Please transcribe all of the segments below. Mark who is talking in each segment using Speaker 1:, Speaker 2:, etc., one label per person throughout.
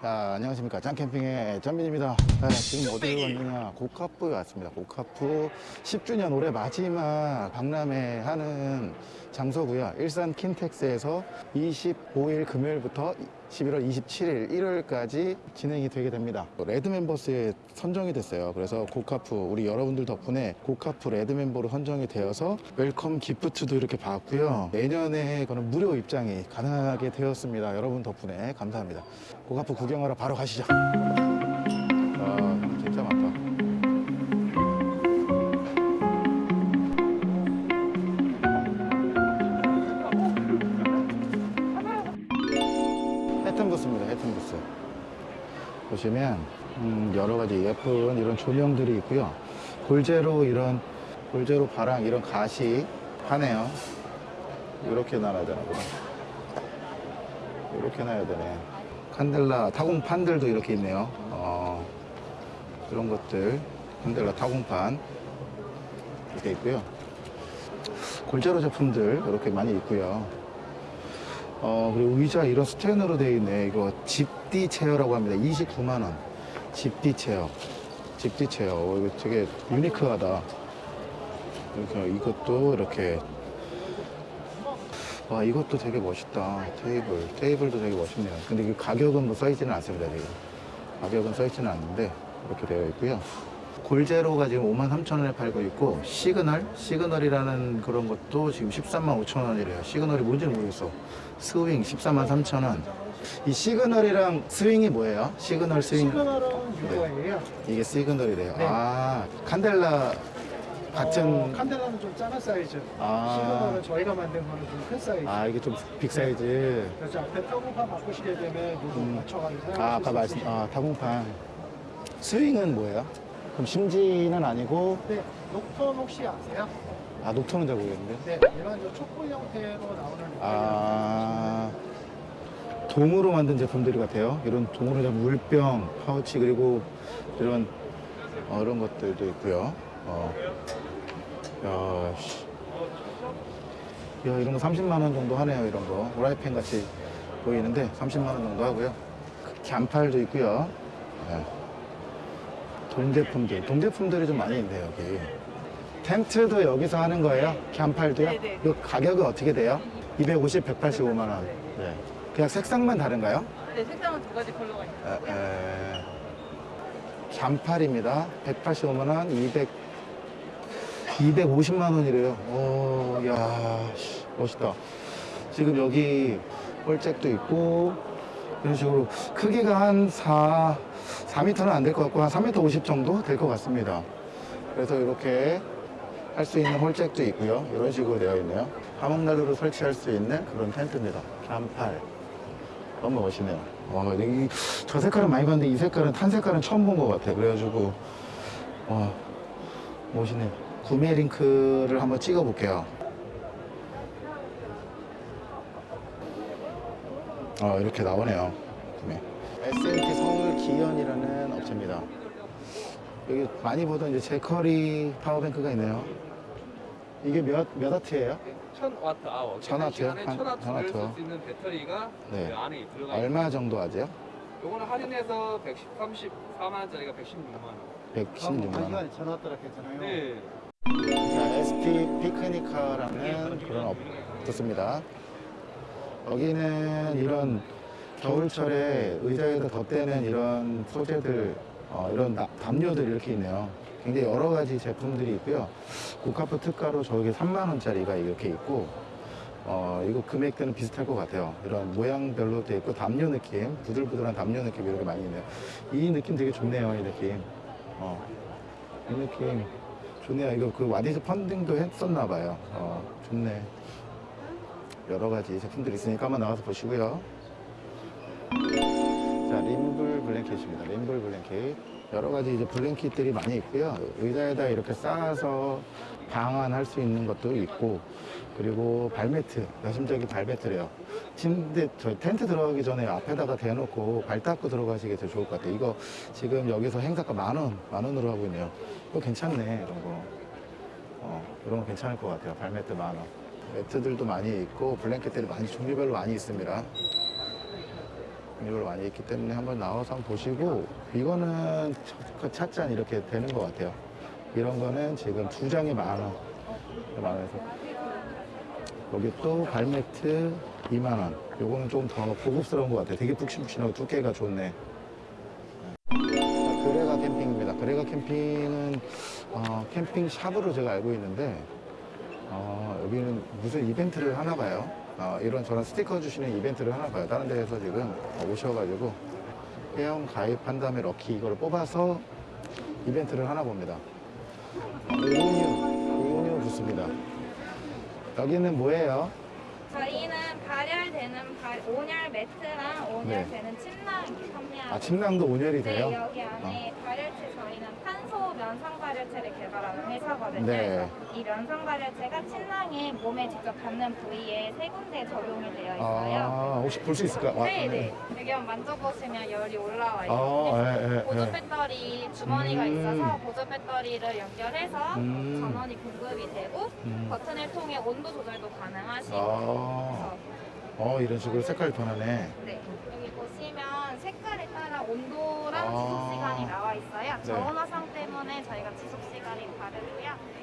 Speaker 1: 자, 안녕하십니까. 짱캠핑의 전민입니다. 네, 지금 어디로 왔느냐. 고카프에 왔습니다. 고카프 10주년 올해 마지막 박람회 하는 장소고요. 일산 킨텍스에서 25일 금요일부터 11월 27일 일요일까지 진행이 되게 됩니다. red members에 선정이 됐어요. 그래서 고카프 우리 여러분들 덕분에 고카프 red member로 선정이 되어서 welcome gift도 이렇게 받고요. 내년에 그는 무료 입장이 가능하게 되었습니다. 여러분 덕분에 감사합니다. 고카프 구경하러 바로 가시죠. 아, 보시면 음, 여러 가지 예쁜 이런 조명들이 있고요. 골제로 이런 골제로 바랑 이런 가시 하네요. 이렇게 놔야 되나 보다. 이렇게 놔야 되네. 칸델라 타공판들도 이렇게 있네요. 어, 이런 것들 칸델라 타공판 이렇게 있고요. 골제로 제품들 이렇게 많이 있고요. 어, 그리고 의자 이런 스텐으로 되어 있네. 이거 집 디 체어라고 합니다. 29만 원. 집디 체어. 집디 체어. 어, 이거 되게 유니크하다. 이렇게, 이것도 이렇게. 와, 이것도 되게 멋있다. 테이블. 테이블도 되게 멋있네요. 근데 그 가격은 뭐 써있지는 않습니다, 지금. 가격은 써있지는 않는데, 이렇게 되어 있고요. 골제로가 지금 5만 3천 원에 팔고 있고 시그널 시그널이라는 그런 것도 지금 13만 5천 원이래요 시그널이 뭔지는 모르겠어 스윙 14만 3천 원 이 시그널이랑 스윙이 뭐예요? 시그널 스윙
Speaker 2: 시그널은 이거예요.
Speaker 1: 이게 시그널이래요
Speaker 2: 네.
Speaker 1: 아 칸델라 같은
Speaker 2: 어, 칸델라는 좀 작은 사이즈.
Speaker 1: 아.
Speaker 2: 시그널은 저희가 만든 거는 좀 큰 사이즈.
Speaker 1: 아 이게 좀 big 사이즈
Speaker 2: 그래서 앞에 타공판 바꾸시게 되면 요거
Speaker 1: 음.
Speaker 2: 맞춰가지고 사용하실
Speaker 1: 아 아까
Speaker 2: 수
Speaker 1: 말씀. 아 타공판 스윙은 뭐예요? 그럼 심지는 아니고
Speaker 2: 네, 녹턴 혹시 아세요?
Speaker 1: 아 녹턴은 잘 모르겠는데
Speaker 2: 네, 이런 저 촛불 형태로 나오는
Speaker 1: 아 동으로 만든 제품들 같아요. 이런 동으로 된 물병, 파우치 그리고 이런 어, 이런 것들도 있고요. 어. 야, 씨. 야, 이런 거 30만 원 정도 하네요. 이런 거 후라이팬 같이 보이는데 30만 원 정도 하고요. 갸팔도 있고요. 네. 동제품들, 동제품들이 좀 많이 있네요 여기. 텐트도 여기서 하는 거예요? 갸팔도요?
Speaker 3: 네네.
Speaker 1: 이 가격은 어떻게 돼요? 250, 185만 원. 네. 그냥 색상만 다른가요?
Speaker 3: 네, 색상은 두 가지 컬러가 있어요.
Speaker 1: 에, 에, 잔팔입니다. 185만 원, 200, 250만 원이래요. 오, 야, 씨, 멋있다. 지금 여기 홀잭도 있고, 이런 식으로 크기가 한 4, 4m는 안 될 것 같고, 한 3m 50 정도 될 것 같습니다. 그래서 이렇게 할 수 있는 홀잭도 있고요. 이런 식으로 되어 있네요. 화목난로로 설치할 수 있는 그런 텐트입니다. 잔팔. 너무 멋있네요. 와, 이, 저 색깔은 많이 봤는데 이 색깔은 탄 색깔은 처음 본 것 같아. 그래가지고 와 멋있네요. 구매 링크를 한번 찍어 볼게요. 아 이렇게 나오네요. 구매. SMT 서울 기현이라는 업체입니다. 여기 많이 보던 이제 제커리 power bank가 있네요. 이게 몇, 몇 와트예요?
Speaker 4: 1000와트 아워.
Speaker 1: 천 와트요?
Speaker 4: 시간에
Speaker 1: 한-
Speaker 4: 1000와트를
Speaker 1: 천 와트요?
Speaker 4: 쓸수 있는 배터리가
Speaker 1: 네.
Speaker 4: 그 안에 들어가 있는
Speaker 1: 얼마 정도 하죠?
Speaker 4: 요거는 할인해서 134만 원짜리가 116만 원.
Speaker 1: 116만 원.
Speaker 2: 전화더라 했잖아요.
Speaker 4: 네.
Speaker 1: 자, SP 피크니카라는 그런 업 좋습니다. 여기는 이런 겨울철에 의자에다 덧대는 이런 소재들, 어, 이런 나- 담요들 이렇게 있네요. 굉장히 여러 가지 제품들이 있고요. 고카프 특가로 저기 3만원짜리가 이렇게 있고, 어, 이거 금액대는 비슷할 것 같아요. 이런 모양별로 돼 있고, 담요 느낌, 부들부들한 담요 느낌 이렇게 많이 있네요. 이 느낌 되게 좋네요, 이 느낌. 어, 이 느낌. 좋네요. 이거 그 와디즈 펀딩도 했었나 봐요. 어, 좋네. 여러 가지 제품들이 있으니까 한번 나와서 보시고요. 자, 림블 블랭켓입니다. 림블 블랭켓. 여러 가지 이제 블랭켓들이 많이 있고요. 의자에다 이렇게 쌓아서 방안할 수 있는 것도 있고, 그리고 발매트, 여심적인 발매트래요. 침대, 저 텐트 들어가기 전에 앞에다가 대놓고 발 닦고 들어가시기 더 좋을 것 같아요. 이거 지금 여기서 행사가 만 원, 만 원으로 하고 있네요. 이거 괜찮네, 이런 거. 어, 이런 거 괜찮을 것 같아요. 발매트 만 원. 매트들도 많이 있고, 블랭켓들이 많이 종류별로 많이 있습니다. 이걸 많이 있기 때문에 한번 나와서 한번 보시고 이거는 첫- 찻잔 이렇게 되는 것 같아요. 이런 거는 지금 두 장에 만 원. 만 원에서 여기 또 발매트 2만 원. 요거는 좀 더 고급스러운 것 같아요. 되게 푹신푹신하고 두께가 좋네. 자, 그레가 캠핑입니다. 그레가 캠핑은 어, 캠핑 샵으로 제가 알고 있는데 어, 여기는 무슨 이벤트를 하나 봐요. 어, 이런 저런 스티커 주시는 이벤트를 하나 봐요. 다른 데에서 지금 오셔가지고 회원 가입한 다음에 럭키 이걸 뽑아서 이벤트를 하나 봅니다. 우은유, 우은유 부스입니다. 여기는 뭐예요?
Speaker 5: 저희는 발열되는 발, 온열 매트랑 온열되는 침낭 판매하고
Speaker 1: 아, 침낭도 온열이 돼요?
Speaker 5: 네, 여기 안에 발열체 저희는 탄소 면상 발열체를 개발하는 회사거든요.
Speaker 1: 네.
Speaker 5: 그래서 이 면상 발열체가 침낭에 몸에 직접 닿는 부위에 세 군데 적용이 되어 있어요.
Speaker 1: 아, 혹시 볼 수 있을까? 와,
Speaker 5: 네, 네. 여기 한번 만져보시면 열이 올라와
Speaker 1: 아,
Speaker 5: 있거든요.
Speaker 1: 예, 예,
Speaker 5: 보조
Speaker 1: 예.
Speaker 5: 배터리 주머니가
Speaker 1: 음.
Speaker 5: 있어서 보조 배터리를 연결해서
Speaker 1: 음.
Speaker 5: 전원이 공급이 되고
Speaker 1: 음.
Speaker 5: 버튼을 통해 온도 조절도 가능하시고
Speaker 1: 아, 어, 이런 식으로 색깔이 변하네.
Speaker 5: 네. 여기 보시면 색깔에 따라 온도랑
Speaker 1: 아.
Speaker 5: 지속 시간이 나와 있어요.
Speaker 1: 네.
Speaker 5: 저온화상 때문에 저희가 지속 시간이 다르고요.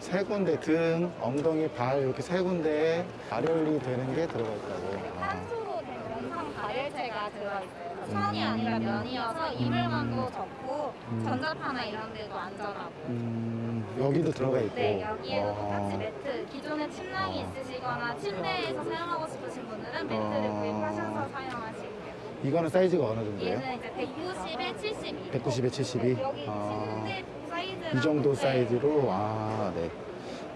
Speaker 1: 세 군데 등, 엉덩이, 발 이렇게 세 군데에 발열이 되는 게 들어가 있다고. 아.
Speaker 5: 탄소로 된 원상 발열체가 들어있어요.
Speaker 1: 음.
Speaker 5: 천이 아니라 면이어서 이물감도 적고
Speaker 1: 음.
Speaker 5: 전자파나 이런 데도 안전하고.
Speaker 1: 음, 여기도 들어가 있고.
Speaker 5: 네, 여기에도
Speaker 1: 어.
Speaker 5: 똑같이 매트. 기존에 침낭이
Speaker 1: 어.
Speaker 5: 있으시거나 침대에서 사용하고 싶으신 분들은 매트를
Speaker 1: 어.
Speaker 5: 구입하셔서 사용하시고요.
Speaker 1: 이거는 사이즈가 어느 정도예요?
Speaker 5: 얘는 이제 190에 72.
Speaker 1: 190에 72?
Speaker 5: 여기
Speaker 1: 아.
Speaker 5: 침대 사이즈랑
Speaker 1: 이 정도
Speaker 5: 네.
Speaker 1: 사이즈로 아, 네.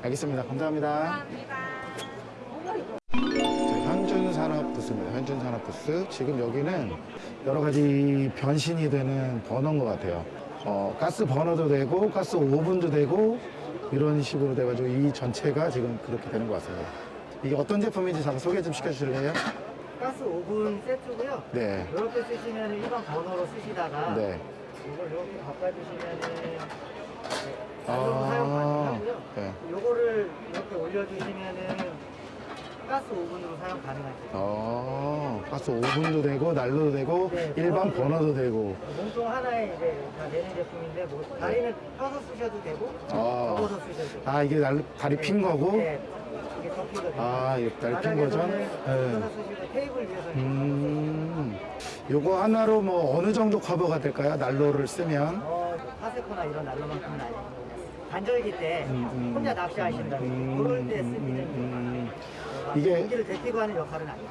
Speaker 1: 알겠습니다. 감사합니다.
Speaker 5: 감사합니다.
Speaker 1: 자, 현준 산업 부스입니다. 현준 산업 부스. 지금 여기는 여러 가지 변신이 되는 버너인 것 같아요. 어, 가스 버너도 되고, 가스 오븐도 되고, 이런 식으로 돼가지고 이 전체가 지금 그렇게 되는 것 같습니다. 이게 어떤 제품인지 잠깐 소개 좀 시켜주실래요?
Speaker 6: 가스 오븐 세트고요.
Speaker 1: 네.
Speaker 6: 이렇게 쓰시면 일반 버너로 쓰시다가
Speaker 1: 네.
Speaker 6: 이걸 이렇게 바꿔주시면은
Speaker 1: 아.
Speaker 6: 사용 가능하고요.
Speaker 1: 네.
Speaker 6: 요거를 이렇게 올려주시면은 가스 오븐으로 사용 가능하죠.
Speaker 1: 어, 가스 오븐도 되고, 난로도 되고,
Speaker 6: 네,
Speaker 1: 일반
Speaker 6: 버너도
Speaker 1: 되고.
Speaker 6: 몸통 하나에 이제 다 내는 제품인데 뭐 다리는 펴서 쓰셔도 되고
Speaker 1: 아.
Speaker 6: 접어서 쓰셔도 되고.
Speaker 1: 아, 이게 날, 다리 핀 거고,
Speaker 6: 네. 이게 접히거든요.
Speaker 1: 아, 이게 다리 핀 거죠?
Speaker 6: 바닥에서는
Speaker 1: 네.
Speaker 6: 펴서 쓰시고 테이블 위에서
Speaker 1: 음, 요거 하나로 뭐 어느 정도 커버가 될까요? 난로를 쓰면.
Speaker 6: 어, 파세코나 이런 난로만큼은 아니고 단절기 때
Speaker 1: 음, 음.
Speaker 6: 혼자 낚시하신다면
Speaker 1: 음,
Speaker 6: 그럴 때
Speaker 1: 음,
Speaker 6: 쓰기는
Speaker 1: 음,
Speaker 6: 이게 공기를 데피고 하는 역할은 아니에요.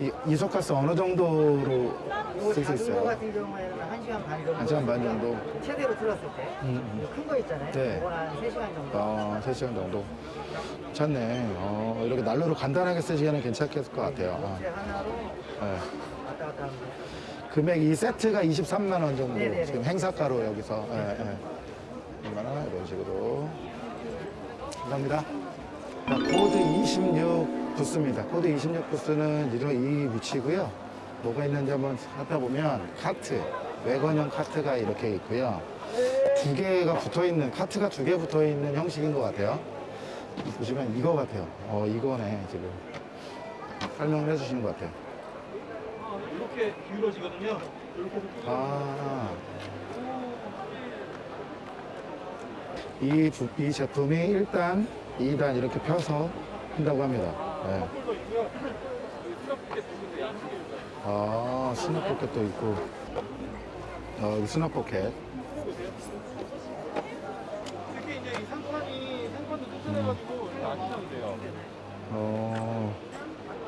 Speaker 1: 이, 이소가스 어느 정도로
Speaker 6: 이거
Speaker 1: 쓸수
Speaker 6: 작은 거
Speaker 1: 있어요?
Speaker 6: 같은 경우에는 한 시간 반 정도.
Speaker 1: 한 시간 반. 정도?
Speaker 6: 최대로 틀었을 때.
Speaker 1: 음,
Speaker 6: 큰 거 있잖아요.
Speaker 1: 네.
Speaker 6: 그건 한 3시간 정도.
Speaker 1: 어, 3시간 정도. 괜찮네. 어, 이렇게 난로로 간단하게 쓰시기에는 괜찮겠을 것 같아요. 아,
Speaker 6: 이제 하나로
Speaker 1: 네.
Speaker 6: 왔다 갔다 하면 돼요.
Speaker 1: 금액 이 세트가 23만 원 정도
Speaker 6: 네네네.
Speaker 1: 지금 행사가로 여기서 예, 예. 얼마나 이런 식으로 감사합니다. 자, 코드 26 부스입니다. 코드 26 부스는 이런 이 위치고요. 뭐가 있는지 한번 살펴보면 카트, 왜건형 카트가 이렇게 있고요. 두 개가 붙어 있는 카트가 두 개 붙어 있는 형식인 것 같아요. 보시면 이거 같아요. 어 이거네 지금 설명을 해주시는 것 같아요.
Speaker 2: 이렇게 기울어지거든요.
Speaker 1: 아. 이, 부- 이 제품이 1단, 2단 이렇게 펴서 한다고 합니다. 네. 아, 스냅 포켓도 있고. 어, 여기 스냅 포켓.
Speaker 2: 특히 이제 이 상판이 상판도 튼튼해가지고 이렇게 안 치셔도 돼요.
Speaker 1: 어,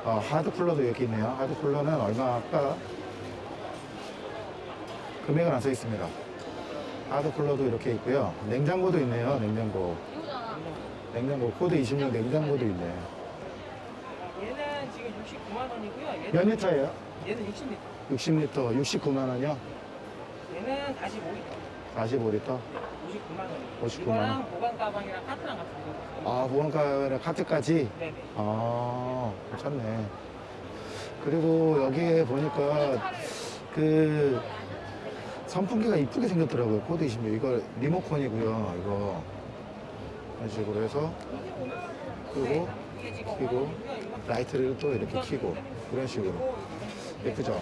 Speaker 1: 아, 하드 쿨러도 여기 있네요. 하드 쿨러는 얼마일까? 금액은 안 써 있습니다. 하드 쿨러도 이렇게 있고요. 냉장고도 있네요. 냉장고. 냉장고 코드 26 냉장고도 있네.
Speaker 6: 얘는 지금 69만 원이고요. 얘는,
Speaker 1: 몇 리터예요?
Speaker 6: 얘는 60m.
Speaker 1: 60리터, 69만 원이요?
Speaker 6: 얘는 45리터.
Speaker 1: 45리터?
Speaker 6: 59만 원.
Speaker 1: 59만 원.
Speaker 6: 이거랑 보관 가방이랑 카트랑 같은 거.
Speaker 1: 아, 보안카메라 카트까지?
Speaker 6: 네네.
Speaker 1: 아, 괜찮네. 그리고 여기에 보니까 그 선풍기가 이쁘게 생겼더라고요. 코드 26. 이거 리모컨이고요. 이거. 이런 식으로 해서 그리고 켜고 라이트를 또 이렇게 켜고 그런 식으로. 예쁘죠?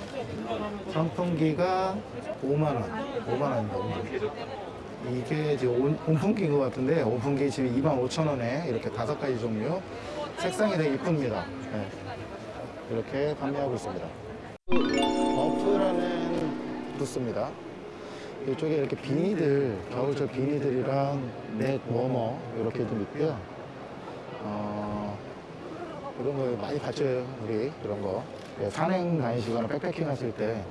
Speaker 1: 선풍기가 5만원. 5만원입니다. 이게 지금 온- 온풍기인 것 같은데, 온풍기 지금 25,000원에 이렇게 다섯 가지 종류. 색상이 되게 이쁩니다. 네. 이렇게 판매하고 있습니다. 어프라는 부스입니다. 이쪽에 이렇게 비니들, 겨울철 비니들이랑 넥 워머 이렇게 좀 있고요. 어, 이런 거 많이 봤죠, 우리 이런 거. 예, 산행 다니시거나 백패킹 하실 때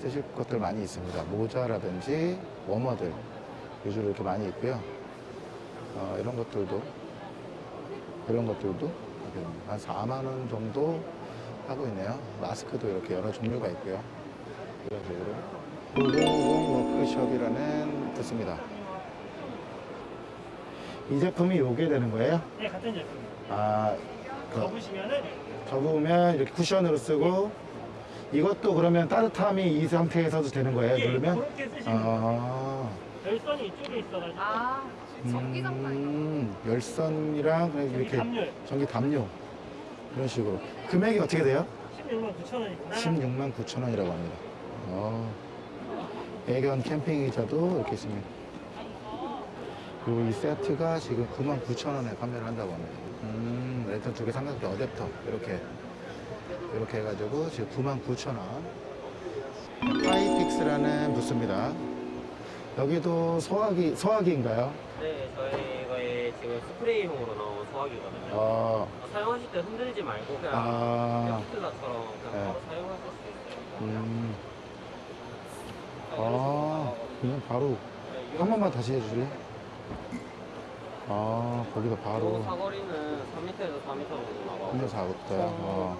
Speaker 1: 쓰실 것들 많이 있습니다. 모자라든지 워머들 위주로 이렇게 많이 있고요. 어, 이런 것들도 이런 것들도 한 4만 원 정도 하고 있네요. 마스크도 이렇게 여러 종류가 있고요. 이런 식으로. 고공공 워크숍이라는 부스입니다. 이 제품이 요게 되는 거예요?
Speaker 2: 네, 같은 제품입니다.
Speaker 1: 아, 그,
Speaker 2: 접으시면은
Speaker 1: 접으면 이렇게 쿠션으로 쓰고 이것도 그러면 따뜻함이 이 상태에서도 되는 거예요?
Speaker 2: 예,
Speaker 1: 누르면?
Speaker 2: 그렇게 쓰시면.
Speaker 1: 아,
Speaker 2: 열선이 이쪽에 있어가지고
Speaker 3: 아, 전기 장판.
Speaker 1: 음, 열선이랑 그냥
Speaker 2: 여기
Speaker 1: 이렇게
Speaker 2: 담요
Speaker 1: 전기 담요 이런 식으로 금액이 어떻게 돼요?
Speaker 2: 16만 9천 원이구나.
Speaker 1: 16만 9천 원이라고 합니다. 어, 애견 캠핑 의자도 이렇게 있습니다. 그리고 이 세트가 지금 9만 9천 원에 판매를 한다고 합니다. 음, 랜턴 두 개 삼각대 어댑터 이렇게 이렇게 해가지고 지금 9만 9천 원. 파이픽스라는 부스입니다. 여기도 소화기 소화기인가요?
Speaker 7: 네, 저희가 지금 스프레이용으로 나온 소화기거든요.
Speaker 1: 어,
Speaker 7: 사용하실 때 흔들지 말고 그냥
Speaker 1: 아,
Speaker 7: 에프트라처럼 그냥
Speaker 1: 네.
Speaker 7: 바로 사용하실 수 있어요.
Speaker 1: 음, 아, 그냥 바로 한 번만 다시 해주실래? 아, 거기다
Speaker 7: 요
Speaker 1: 바로
Speaker 7: 사거리는 3m에서 4m 정도 나가고
Speaker 1: 한명 사겠다. 어,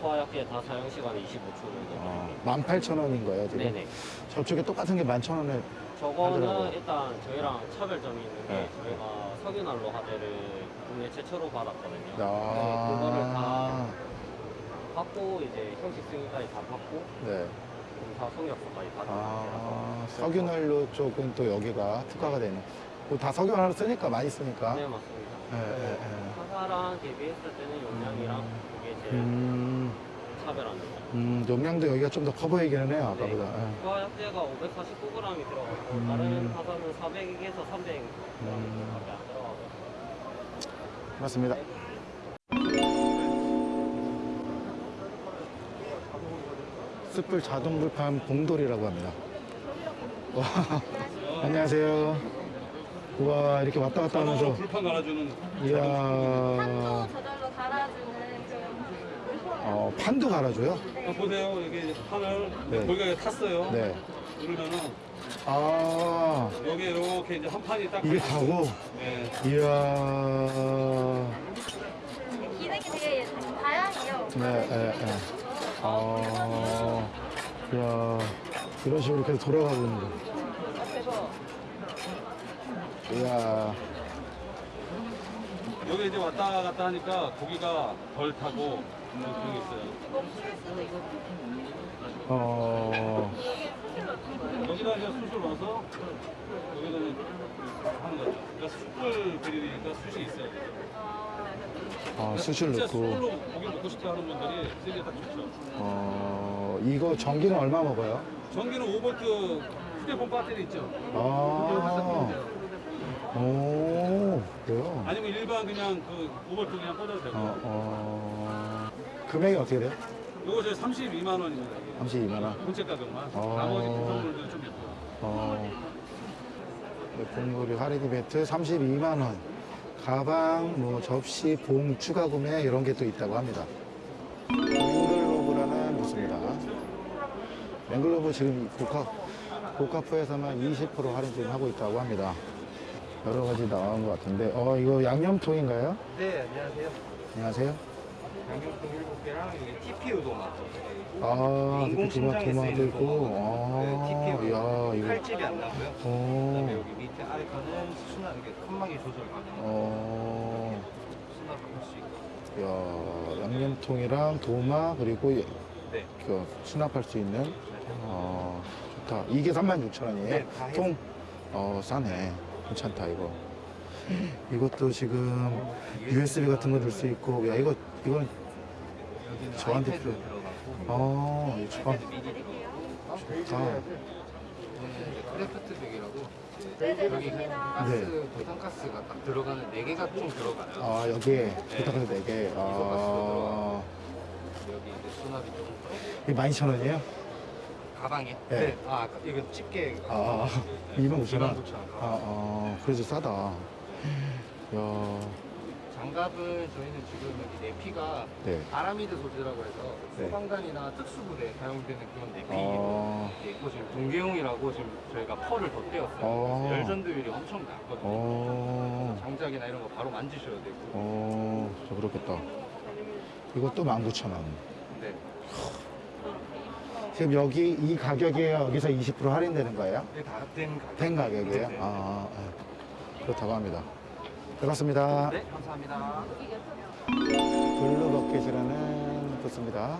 Speaker 7: 소화약계 다 사용 시간이 25초 정도.
Speaker 1: 어, 18,000원인 거예요, 지금?
Speaker 7: 네네.
Speaker 1: 저쪽에 똑같은 게 11,000원에
Speaker 7: 저거는
Speaker 1: 하더라고요.
Speaker 7: 일단 저희랑 차별점이 있는 게
Speaker 1: 네.
Speaker 7: 저희가 석유난로 화재를 국내 최초로 받았거든요. 네,
Speaker 1: 아,
Speaker 7: 그거를 다 받고 이제 형식 승인까지 다 받고
Speaker 1: 네.
Speaker 7: 공사 성역서까지 받은
Speaker 1: 아, 석유난로 쪽은 또 여기가 특화가 되는. 뭐다 석유난로 쓰니까 많이 쓰니까.
Speaker 7: 네 맞습니다.
Speaker 1: 예, 예, 예.
Speaker 7: 화사랑 대비했을 때는 용량이랑 그게 제일
Speaker 1: 음,
Speaker 7: 차별합니다.
Speaker 1: 음, 용량도 여기가 좀 더 커 보이기는 해요,
Speaker 7: 네.
Speaker 1: 아까보다. 예.
Speaker 7: 소화약제가 549g이 들어가고
Speaker 1: 음.
Speaker 7: 다른 화사는 400에서 300g밖에
Speaker 1: 음.
Speaker 7: 안 들어가고
Speaker 1: 맞습니다. 숯불 자동 불판 봉돌이라고 합니다. 와, 안녕하세요. 우와, 이렇게 왔다 갔다 하면서.
Speaker 8: 불판 갈아주는
Speaker 1: 이야,
Speaker 5: 한도 저절로 달아주는 그런
Speaker 1: 어, 판도 갈아줘요?
Speaker 8: 어, 보세요 여기 판을
Speaker 1: 네.
Speaker 8: 거기가 탔어요
Speaker 1: 네.
Speaker 8: 누르면은
Speaker 1: 아,
Speaker 8: 여기 이렇게 이제 한 판이 딱
Speaker 1: 이게. 가고?
Speaker 8: 네.
Speaker 1: 이야,
Speaker 5: 기능이 되게 다양해요.
Speaker 1: 네, 네, 네. 아, 이야, 이런 식으로 계속 돌아가고 있는 거. 이야,
Speaker 8: 여기 이제 왔다 갔다 하니까 고기가 덜 타고 뭐 그런 게 있어요.
Speaker 1: 어,
Speaker 8: 여기다 이제 숯을 넣어서 여기다 이제 하는 거죠. 그러니까 숯불 그릴이니까 숯이 있어요.
Speaker 1: 아, 수술
Speaker 8: 진짜
Speaker 1: 넣고.
Speaker 8: 고기 먹고 싶어 하는 분들이 쓰기에 딱 좋죠.
Speaker 1: 어, 이거 전기는 얼마 먹어요?
Speaker 8: 전기는 5V 휴대폰 배터리 있죠.
Speaker 1: 아, 오, 그래요?
Speaker 8: 아니면 일반 그냥 그 5V 그냥 꽂아도 되고
Speaker 1: 어, 어, 금액이 어떻게 돼요?
Speaker 8: 이거 저 32만 원입니다 이게.
Speaker 1: 32만 원.
Speaker 8: 본체 가격만
Speaker 1: 어.
Speaker 8: 나머지 구성물들 좀 있고
Speaker 1: 어, 공구리 할인 이벤트 32만 원. 가방, 뭐, 접시, 봉, 추가 구매, 이런 게 또 있다고 합니다. 맹글로브라는 부스입니다. 맹글로브 지금 고카, 고카프에서만 20% 할인 지금 하고 있다고 합니다. 여러 가지 나온 것 같은데, 어, 이거 양념통인가요?
Speaker 4: 네, 안녕하세요.
Speaker 1: 안녕하세요.
Speaker 4: 양념통 7개랑 여기 TPU도 맞죠?
Speaker 1: 아,
Speaker 4: 인공
Speaker 1: 도마도 있고,
Speaker 4: 네,
Speaker 1: 아,
Speaker 4: TPU.
Speaker 1: 야, 이거,
Speaker 4: 칼집이 안 나고요. 그다음에
Speaker 1: 어,
Speaker 4: 여기 밑에 아래 거는 수납 이게 칸막이 조절 가능.
Speaker 1: 어,
Speaker 4: 수납할 수 있고.
Speaker 1: 야, 양념통이랑 도마, 그리고 예-
Speaker 4: 네.
Speaker 1: 그 수납할 수 있는, 어, 좋다. 이게 36,000원이에요?
Speaker 4: 네.
Speaker 1: 통, 어, 싸네. 괜찮다, 이거. 이것도 지금 USB 같은 거 넣을 수 있고, 야, 이거, 이건 저한테 필요-
Speaker 4: 들어가고
Speaker 1: 아, 이 주방. 아,
Speaker 9: 크래프트 벽이라고 여기 가스 부탄가스가 딱 들어가는 네 개가 총 들어가요.
Speaker 1: 아 여기에 부탁해서 네 개. 아,
Speaker 9: 여기 이제 수납이 좀
Speaker 1: 이게 12,000원이에요?
Speaker 9: 가방에.
Speaker 1: 네.
Speaker 9: 아 이거 집게.
Speaker 1: 아, 29,000원?
Speaker 9: 29,000원.
Speaker 1: 아, 아, 그래도 싸다. 야,
Speaker 9: 장갑은 저희는 지금 여기 내피가
Speaker 1: 네.
Speaker 9: 아라미드 소재라고 해서
Speaker 1: 네.
Speaker 9: 소방관이나 특수부대에 사용되는 그런 내피
Speaker 1: 어,
Speaker 9: 있고 지금 동계용이라고 지금 저희가 펄을 덧대었어요.
Speaker 1: 어.
Speaker 9: 그래서 열전 도율이 엄청 낮거든요.
Speaker 1: 어,
Speaker 9: 장작이나 이런 거 바로 만지셔도 되고.
Speaker 1: 어, 저 그렇겠다. 이것도 19,000원.
Speaker 9: 네.
Speaker 1: 지금 여기 이 가격에 여기서 20% 할인되는 거예요?
Speaker 9: 이게 다된 가격.
Speaker 1: 된 가격이에요?
Speaker 9: 네, 네.
Speaker 1: 아, 예. 그렇다고 합니다. 반갑습니다.
Speaker 9: 네, 감사합니다.
Speaker 1: 블루 버킷이라는 부스입니다.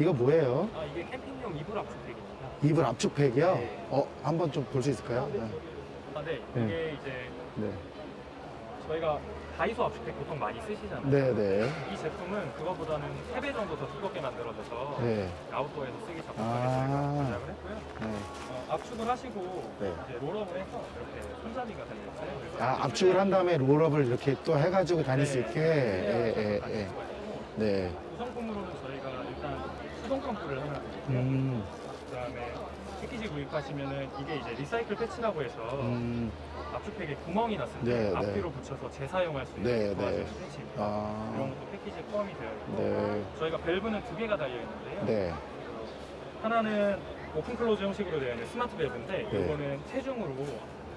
Speaker 1: 이거 뭐예요?
Speaker 10: 아 이게 캠핑용 이불 압축팩입니다.
Speaker 1: 이불 압축팩이요?
Speaker 10: 네.
Speaker 1: 어, 한번 좀 볼 수 있을까요? 네.
Speaker 10: 아, 네.
Speaker 1: 네.
Speaker 10: 이게 이제
Speaker 1: 네.
Speaker 10: 저희가 다이소 압축팩 보통 많이 쓰시잖아요.
Speaker 1: 네, 네.
Speaker 10: 이 제품은 그거보다는 3배 정도 더 두껍게 만들어져서
Speaker 1: 네.
Speaker 10: 아웃도어에서 쓰기 적합하게
Speaker 1: 아.
Speaker 10: 저희가 제작을 했고요.
Speaker 1: 네.
Speaker 10: 어, 압축을 하시고
Speaker 1: 네.
Speaker 10: 이제 롤업을 해서 이렇게 손잡이가 달려있어요.
Speaker 1: 아, 압축을 한 다음에 롤업을 이렇게 또 해가지고 다닐 수 있게.
Speaker 10: 네.
Speaker 1: 예, 예, 예. 네.
Speaker 10: 구성품으로는 저희가 일단 수동 펌프를 하나 드리고요.
Speaker 1: 음,
Speaker 10: 구입하시면은 이게 이제 recycle 패치라고 해서
Speaker 1: 음,
Speaker 10: 압축팩에 구멍이 때
Speaker 1: 네, 네.
Speaker 10: 앞뒤로 붙여서 재사용할 수 있는
Speaker 1: 네,
Speaker 10: 도와주는
Speaker 1: 네.
Speaker 10: 패치입니다.
Speaker 1: 아,
Speaker 10: 이런 것도 패키지에 포함이 되어 있고
Speaker 1: 네.
Speaker 10: 저희가 밸브는 두 개가 달려 있는데요.
Speaker 1: 네.
Speaker 10: 하나는 open close 형식으로 되어 있는 스마트 밸브인데
Speaker 1: 네.
Speaker 10: 이거는 체중으로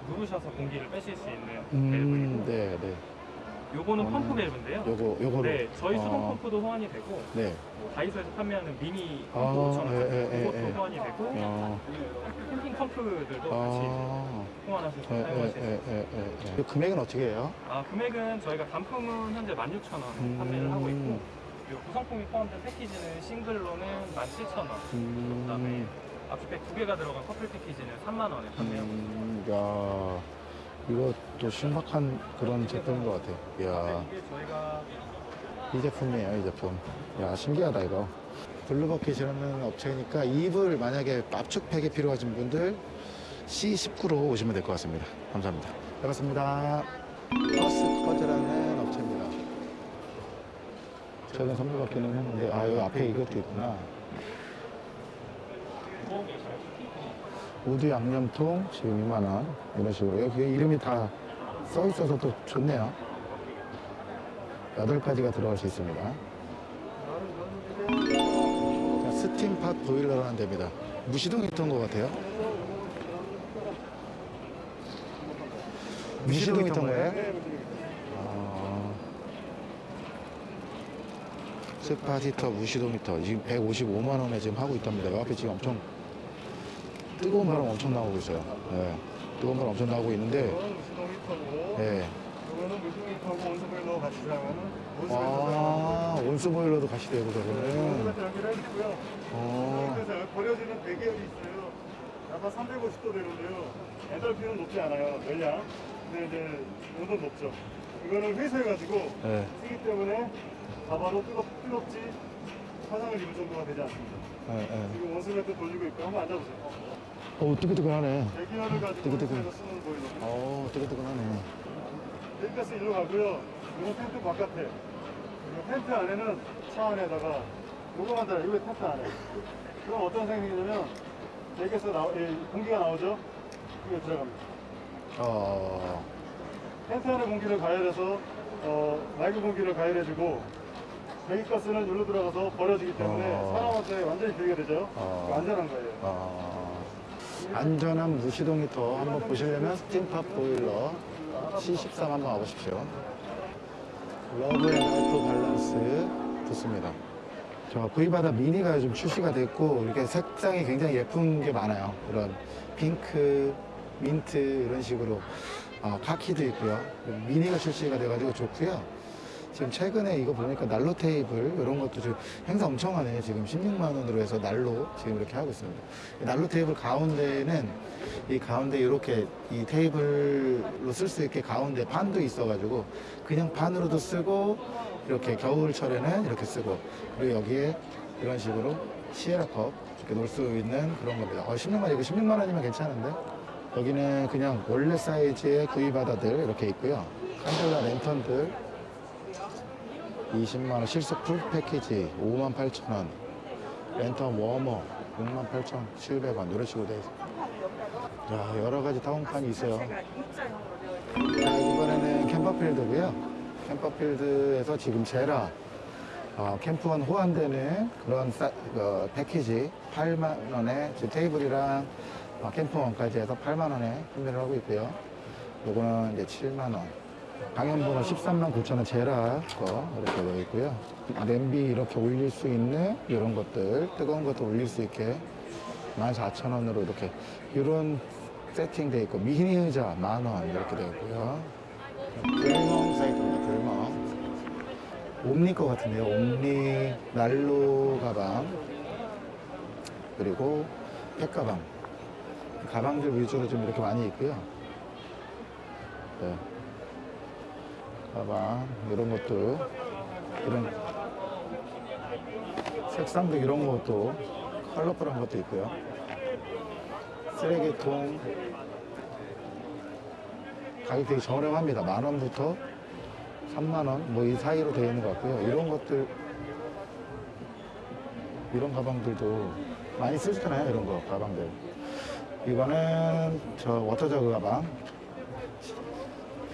Speaker 10: 누르셔서 공기를 빼실 수 있는
Speaker 1: 음,
Speaker 10: 밸브이고
Speaker 1: 네, 네.
Speaker 10: 요거는
Speaker 1: 음,
Speaker 10: 펌프 밸브인데요.
Speaker 1: 요거, 요거로.
Speaker 10: 네, 저희 수동
Speaker 1: 어,
Speaker 10: 펌프도 호환이 되고
Speaker 1: 네.
Speaker 10: 뭐 다이소에서 판매하는 미니
Speaker 1: 아,
Speaker 10: 펌프처럼
Speaker 1: 예, 예, 예,
Speaker 10: 그것도
Speaker 1: 예.
Speaker 10: 호환이 되고
Speaker 1: 어,
Speaker 10: 캠핑 펌프들도 같이
Speaker 1: 아,
Speaker 10: 호환하셔서
Speaker 1: 예, 예,
Speaker 10: 사용하실 수
Speaker 1: 예,
Speaker 10: 있어요.
Speaker 1: 예, 예. 그 금액은 어떻게 해요?
Speaker 10: 아 금액은 저희가 단품은 현재 16,000원 판매를 하고 있고 구성품이 포함된 패키지는 싱글로는 17,000원
Speaker 1: 음,
Speaker 10: 그다음에 압축팩 두 개가 들어간 커플 패키지는 3만 원에 판매하고 있습니다.
Speaker 1: 음, 야, 이것도 신박한 그런 제품인 것 같아요. 이야,
Speaker 10: 이
Speaker 1: 제품이에요, 이 제품. 야, 신기하다, 이거. 블루버킷이라는 업체니까 이불 만약에 압축팩이 필요하신 분들 C19로 오시면 될 것 같습니다. 감사합니다. 반갑습니다. 퍼스커즈라는 업체입니다. 최근 선물 받기는 했는데, 아, 여기 앞에 이것도 있구나. wood 양념통 지금 2만원. 이런 식으로. 여기 이름이 다 써 있어서 또 좋네요. 8가지가 들어갈 수 있습니다. 자, 스팀팟 보일러라는 데입니다. 무시동 히터인 것 같아요. 무시동 히터인 거예요? 아, spot 히터, 무시동 히터. 지금 155만원에 지금 하고 있답니다. 이 앞에 지금 엄청 뜨거운 바람 엄청 나오고 있어요. 예. 뜨거운 바람 엄청 나오고 있는데, 예.
Speaker 10: 사용하는
Speaker 1: 아, 온수 보일러도 같이 되고
Speaker 10: 해주고요.
Speaker 1: 어,
Speaker 10: 그래서 버려지는 배기열이 있어요. 아까 350도 되는데요. 엔달피는 높지 않아요. 전량. 근데 이제 온도는 높죠. 이거는 회수해가지고
Speaker 1: 예.
Speaker 10: 쓰기 때문에 바바로 뜨겁, 뜨겁지 화상을 입을 정도가 되지 않습니다.
Speaker 1: 예, 예.
Speaker 10: 지금 온수매트 돌리고 있고 한번 앉아보세요.
Speaker 1: 어, 뜨끈뜨끈하네.
Speaker 10: 배기열을 가지고
Speaker 1: 뜨끈뜨끈.
Speaker 10: 쓰는 보일러.
Speaker 1: 어, 뜨끈뜨끈하네.
Speaker 10: 여기까지 일로 가고요. 이거 텐트 바깥에. 그리고 텐트 안에는 차 안에다가 요거만 달아요. 이거 텐트 안에. 그럼 어떤 생각이 냐면 여기서 나, 이 공기가 나오죠? 이거 들어갑니다.
Speaker 1: 어,
Speaker 10: 텐트 안에 공기를 가열해서 어, 맑은 공기를 가열해주고 배기가스는 여기로 들어가서 버려지기 때문에
Speaker 1: 어.
Speaker 10: 사람한테 완전히 비게 되죠.
Speaker 1: 어.
Speaker 10: 그거 안전한 거예요.
Speaker 1: 어. 안전한 무시동 히터 한번 보시려면 스팀팟 보일러 C13 한번 와보십시오. Love and Life Balance 좋습니다. 저 구이바다 미니가 요즘 출시가 됐고 이렇게 색상이 굉장히 예쁜 게 많아요. 이런 핑크, 민트 이런 식으로 어, 카키도 있고요. 미니가 출시가 돼가지고 좋고요. 지금 최근에 이거 보니까 난로 테이블 이런 것도 지금 행사 엄청 하네. 지금 16만 원으로 해서 난로 지금 이렇게 하고 있습니다. 이 난로 테이블 가운데는 이 가운데 이렇게 이 테이블로 쓸 수 있게 가운데 판도 있어가지고 그냥 판으로도 쓰고 이렇게 겨울철에는 이렇게 쓰고 그리고 여기에 이런 식으로 시에라컵 이렇게 놓을 수 있는 그런 겁니다. 어, 16만 이거 16만 원이면 괜찮은데 여기는 그냥 원래 사이즈의 구이바다들 이렇게 있고요. 칸델라 랜턴들 20만 원 실속 full 패키지 5만 8천 원 랜턴 워머 6만 8천 700원 이런 식으로 돼 있어요. 자 여러 가지 타운판이 있어요. 자, 이번에는 캠퍼필드고요. 캠퍼필드에서 지금 제라 어, 캠프원 호환되는 그런 사- 어, 패키지 8만 원에 지금 테이블이랑 어, 캠프원까지 해서 8만 원에 판매를 하고 있고요. 요거는 이제 7만 원. 강연번호 13만 9천 원 제라 거 이렇게 되어 있고요. 냄비 이렇게 올릴 수 있는 이런 것들 뜨거운 것도 올릴 수 있게 14,000원으로 이렇게 이런 세팅 되어 있고 미니 의자 만원 이렇게 되어 있고요. 불멍 사이트입니다. 불멍. 옴니 거 같은데요. 옴니 난로 가방 그리고 팩 가방 가방들 위주로 좀 이렇게 많이 있고요. 네. 가방 이런 것도 이런 색상도 이런 것도 컬러풀한 것도 있고요. 쓰레기통 가격 되게 저렴합니다. 만 원부터 3만 원 뭐 이 사이로 되어 있는 것 같고요. 이런 것들 이런 가방들도 많이 쓰시잖아요. 이런 거 가방들. 이거는 저 워터저그 가방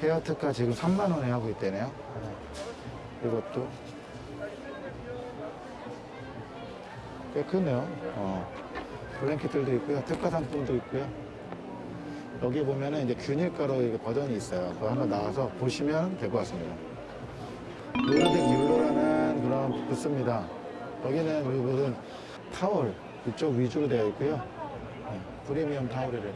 Speaker 1: 헤어 특가 지금 3만 원에 하고 있대네요. 이것도 꽤 크네요. 어. 블랭켓들도 있고요. 특가 상품도 있고요. 여기 보면은 이제 균일가로 버전이 있어요. 그거 한번 나와서 보시면 될 것 같습니다. 노르딕 율로라는 그런 부스입니다. 여기는 무슨 타월 이쪽 위주로 되어 있고요. 네, 프리미엄 타월이래.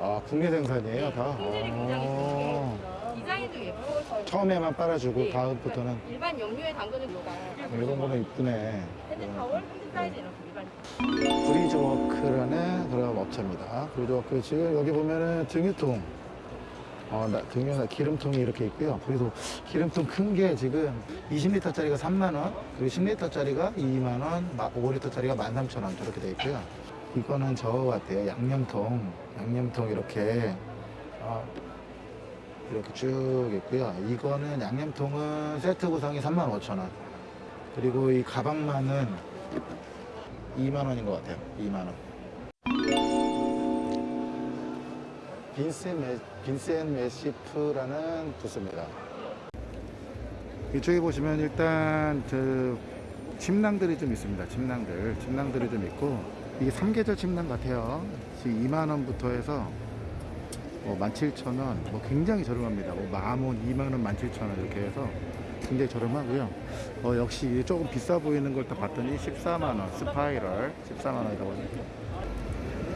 Speaker 1: 아, 국내 생산이에요, 다? 어.
Speaker 3: 디자인도 예뻐서
Speaker 1: 처음에만 빨아주고 다음부터는
Speaker 3: 일반 염료에 담그는 거가
Speaker 1: 이런 거는 이쁘네.
Speaker 3: 핸드 타월, 핸드 사이즈 거 일반
Speaker 1: 브리즈워크라는 그런 업체입니다. 브리즈워크 지금 여기 보면은 등유통, 어, 나- 등유 기름통이 이렇게 있고요. 그래서 기름통 큰 게 지금 20리터짜리가 3만 원, 그리고 10리터짜리가 2만 원, 5리터짜리가 13,000원 이렇게 돼 있고요. 이거는 저거 같아요. 양념통, 양념통 이렇게 어, 이렇게 쭉 있고요. 이거는 양념통은 세트 구성이 35,000원. 그리고 이 가방만은 2만 원인 것 같아요. 2만 원. 빈센 메, 빈센 메시프라는 부스입니다. 이쪽에 보시면 일단 그 침낭들이 좀 있습니다. 침낭들, 침낭들이 좀 있고 이게 삼계절 침낭 같아요. 지금 2만 원부터 해서 뭐 17,000원, 뭐 굉장히 저렴합니다. 뭐 만원, 2만 원, 17,000원 이렇게 해서 굉장히 저렴하고요. 어, 역시 조금 비싸 보이는 걸 딱 봤더니 14만 원, 스파이럴 14만 원이라고 하니까.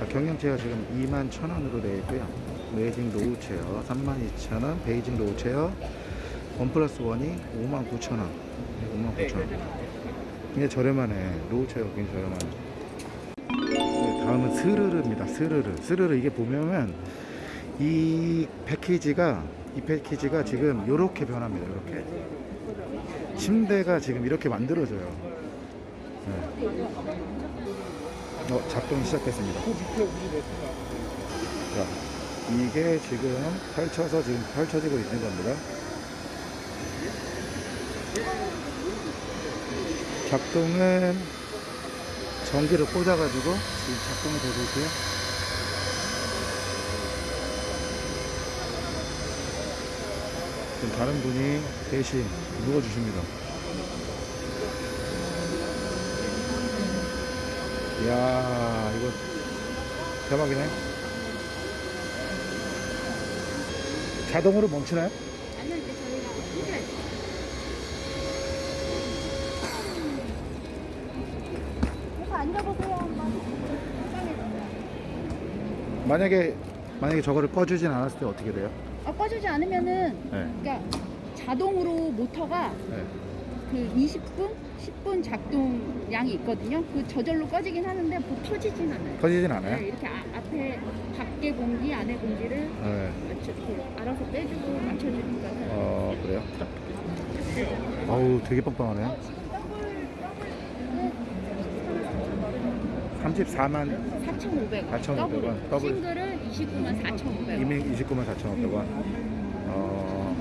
Speaker 1: 자, 경량chair 지금 2만 1,000원으로 되어 있고요. basic low chair 32,000원, basic low chair one plus one이 5만 9,000원. 5만 9,000원. 굉장히 저렴하네. 노우 체어 굉장히 저렴하네. 네, 다음은 스르르입니다. 스르르. 스르르 이게 보면은 이 패키지가 이 패키지가 지금 이렇게 변합니다. 이렇게 침대가 지금 이렇게 만들어져요. 네. 어, 작동이 시작했습니다. 자, 이게 지금 펼쳐서 지금 펼쳐지고 있는 겁니다. 작동은 전기를 꽂아가지고 지금 작동이 되고 있고요. 지금 다른 분이 대신 누워주십니다. 이야, 이거 대박이네. 자동으로 멈추나요?
Speaker 3: 아니요 저희가 힌트를 그래서 앉아보세요 한번
Speaker 1: 만약에 만약에 저거를 꺼주진 않았을 때 어떻게 돼요?
Speaker 3: 아, 꺼주지 않으면은
Speaker 1: 네.
Speaker 3: 그러니까 자동으로 모터가
Speaker 1: 네.
Speaker 3: 그 20분, 10분 작동량이 있거든요. 그 저절로 꺼지긴 하는데 뭐 켜지진 않아요.
Speaker 1: 꺼지진
Speaker 3: 네,
Speaker 1: 않아요?
Speaker 3: 이렇게 아, 앞에 밖에 공기, 안에 공기를
Speaker 1: 네.
Speaker 3: 맞춰, 이렇게 알아서 빼주고 맞춰주니까
Speaker 1: 어 그래요? 어우 되게 빵빵하네.
Speaker 3: 지금 더블 더블
Speaker 1: 34만
Speaker 3: 4,500원.
Speaker 1: 4,500원, 더블.
Speaker 3: 싱글은 29만 4,500원.
Speaker 1: 이미 29만 4,500원. 어,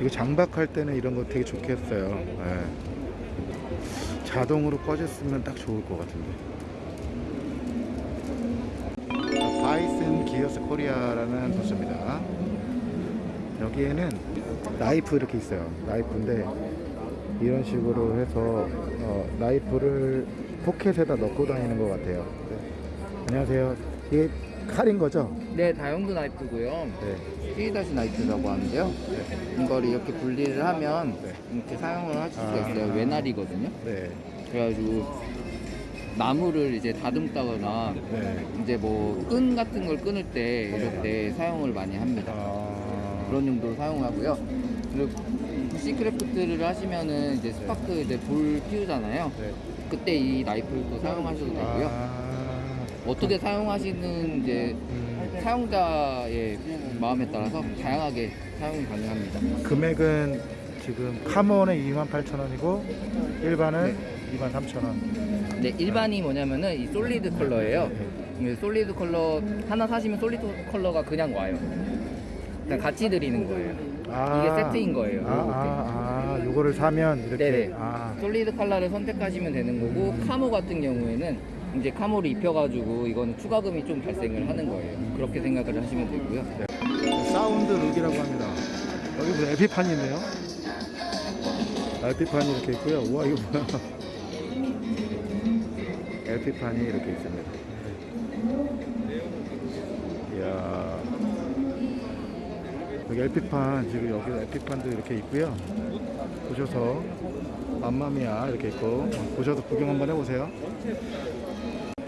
Speaker 1: 이거 장박할 때는 이런 거 되게 좋겠어요. 예. 자동으로 꺼졌으면 딱 좋을 것 같은데. 바이슨 기어스 코리아라는 부스입니다. 여기에는 나이프 이렇게 있어요. 나이프인데 이런 식으로 해서 어, 나이프를 포켓에다 넣고 다니는 것 같아요. 네. 안녕하세요. 이게 칼인 거죠?
Speaker 4: 네, 다용도 나이프고요.
Speaker 1: 네.
Speaker 4: 피다시 나이프라고 하는데요. 이걸 이렇게 분리를 하면
Speaker 1: 네.
Speaker 4: 이렇게 사용을 하실 수가
Speaker 1: 아.
Speaker 4: 있어요. 외날이거든요.
Speaker 1: 네.
Speaker 4: 그래가지고 나무를 이제 다듬다거나
Speaker 1: 네.
Speaker 4: 이제 뭐 끈 같은 걸 끊을 때 이럴 때 사용을 많이 합니다.
Speaker 1: 아,
Speaker 4: 그런 용도로 사용하고요. 그리고 bushcraft를 하시면은 이제 스파크 이제 불 피우잖아요.
Speaker 1: 네.
Speaker 4: 그때 이 나이프를 또 사용하셔도 되고요.
Speaker 1: 아,
Speaker 4: 어떻게 사용하시는 이제
Speaker 1: 음,
Speaker 4: 사용자의 마음에 따라서 다양하게 사용이 가능합니다.
Speaker 1: 금액은 지금 camo는 28,000원이고 일반은 23,000원.
Speaker 4: 네, 일반이 뭐냐면은 이 solid color예요. 이 solid color 하나 사시면 solid color가 그냥 와요. 그냥 같이 드리는 거예요. 이게 세트인 거예요.
Speaker 1: 아, 아, 아, 요거를 사면 이렇게.
Speaker 4: 네네.
Speaker 1: 아,
Speaker 4: solid color를 선택하시면 되는 거고 camo 같은 경우에는 이제 camo를 입혀가지고 이거는 추가금이 좀 발생을 하는 거예요. 그렇게 생각을 하시면 되고요.
Speaker 1: 사운드 룩이라고 합니다. 여기 무슨 LP판이 있네요. LP판이 이렇게 있고요. 우와, 이거 뭐야. LP판이 이렇게 있습니다. 이야. 여기 LP판, 지금 여기 LP판도 이렇게 있고요. 보셔서, 맘마미아 이렇게 있고, 보셔서 구경 한번 해보세요.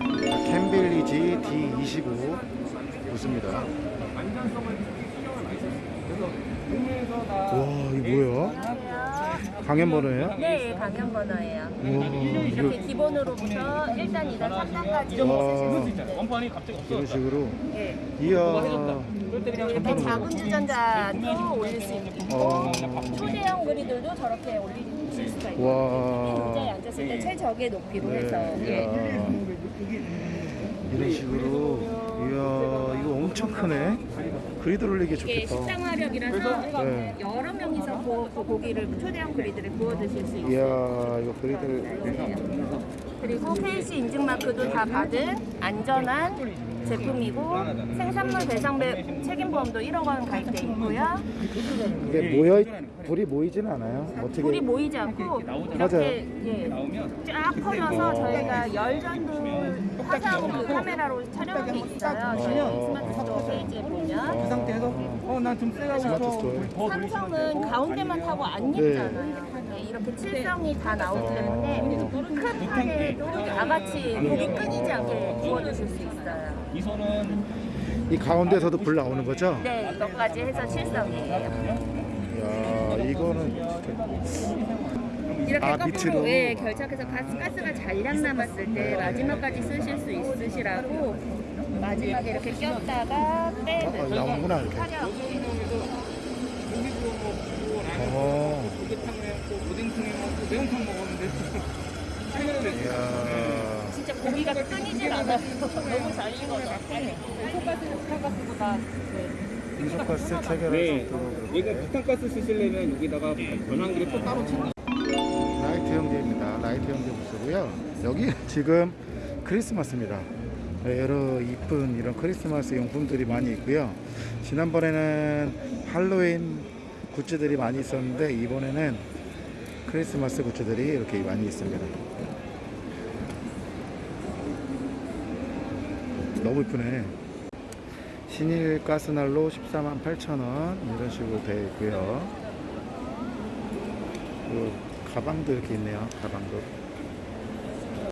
Speaker 1: 캠빌리지 D25 좋습니다. 와, 이게 뭐야? 강연 번호예요?
Speaker 11: 네, 강연 번호예요.
Speaker 1: 우와,
Speaker 11: 이렇게 기본으로부터 1단, 2단, 3단까지
Speaker 1: 와.
Speaker 8: 원판이 갑자기 없어.
Speaker 1: 이런 식으로.
Speaker 11: 네.
Speaker 1: 이야.
Speaker 11: 이렇게 작은 주전자도 올릴 수 있고
Speaker 1: 어.
Speaker 11: 초대형 그리들도 저렇게 올릴 수가 있고
Speaker 1: 와.
Speaker 11: 의자에 앉았을 때 최적의 높이로 해서
Speaker 1: 네,
Speaker 11: 예.
Speaker 1: 이야. 이런 식으로. 이야, 이거 엄청 크네. 그리드 올리기
Speaker 11: 이게
Speaker 1: 좋겠다.
Speaker 11: 식당 화력이라서
Speaker 1: 네.
Speaker 11: 여러 명이서 구, 그 고기를 초대형 그리들에 구워 드실 수 있어요.
Speaker 1: 이야, 이거 그리드를.
Speaker 11: 그리고 KC 인증 마크도 다 받은 안전한 제품이고 생산물 배상 배 책임보험도 1억 원 가입돼 있고요.
Speaker 1: 이게 모여, 불이 모이진 않아요. 어떻게.
Speaker 11: 불이 모이지 않고
Speaker 1: 맞아요.
Speaker 11: 이렇게 예, 쫙 퍼져서 저희가 열전도 화상 그 카메라로 촬영한 게 있어요. 저희 스마트 페이지에 보면
Speaker 1: 그 상태에서
Speaker 8: 어, 난좀
Speaker 1: 스토어.
Speaker 11: 삼성은 가운데만 타고 안
Speaker 1: 네.
Speaker 11: 입잖아요. 네, 이렇게 칠성이 다 나오기 때문에 큰 판에도 나같이 고기 끊이지 않게 구워주실 수 있어요.
Speaker 8: 이 손은
Speaker 1: 이 가운데서도 불 나오는 거죠?
Speaker 11: 네, 이것까지 해서 칠성이에요.
Speaker 1: 이야, 이거는.
Speaker 11: 이렇게
Speaker 1: 아,
Speaker 11: 거꾸로
Speaker 1: 밑으로?
Speaker 11: 예, 결착해서 가스, 가스가 잔량 남았을 때 마지막까지 쓰실 수 있으시라고 마지막에 이렇게 꼈다가 빼는
Speaker 1: 아, 나오는구나, 이렇게. 어.
Speaker 8: 매운탕 먹었는데
Speaker 1: 이야.
Speaker 11: 진짜 고기가 끊이질 않아요. 너무 잘 익어서. 소가스, 소가스보다
Speaker 1: 이소가스 체결해서
Speaker 8: 네.
Speaker 1: 들어오고.
Speaker 8: 얘가 부탄가스 쓰시려면 여기다가 변환기를 또 따로 쳐
Speaker 1: 라이트 형제 부스고요. 여기 지금 크리스마스입니다. 네, 여러 이쁜 이런 크리스마스 용품들이 많이 있고요. 지난번에는 할로윈 굿즈들이 많이 있었는데 이번에는 크리스마스 굿즈들이 이렇게 많이 있습니다. 너무 이쁘네. 신일 가스난로 14만 8천원 이런 식으로 되어 있고요. 그 가방도 이렇게 있네요. 가방도.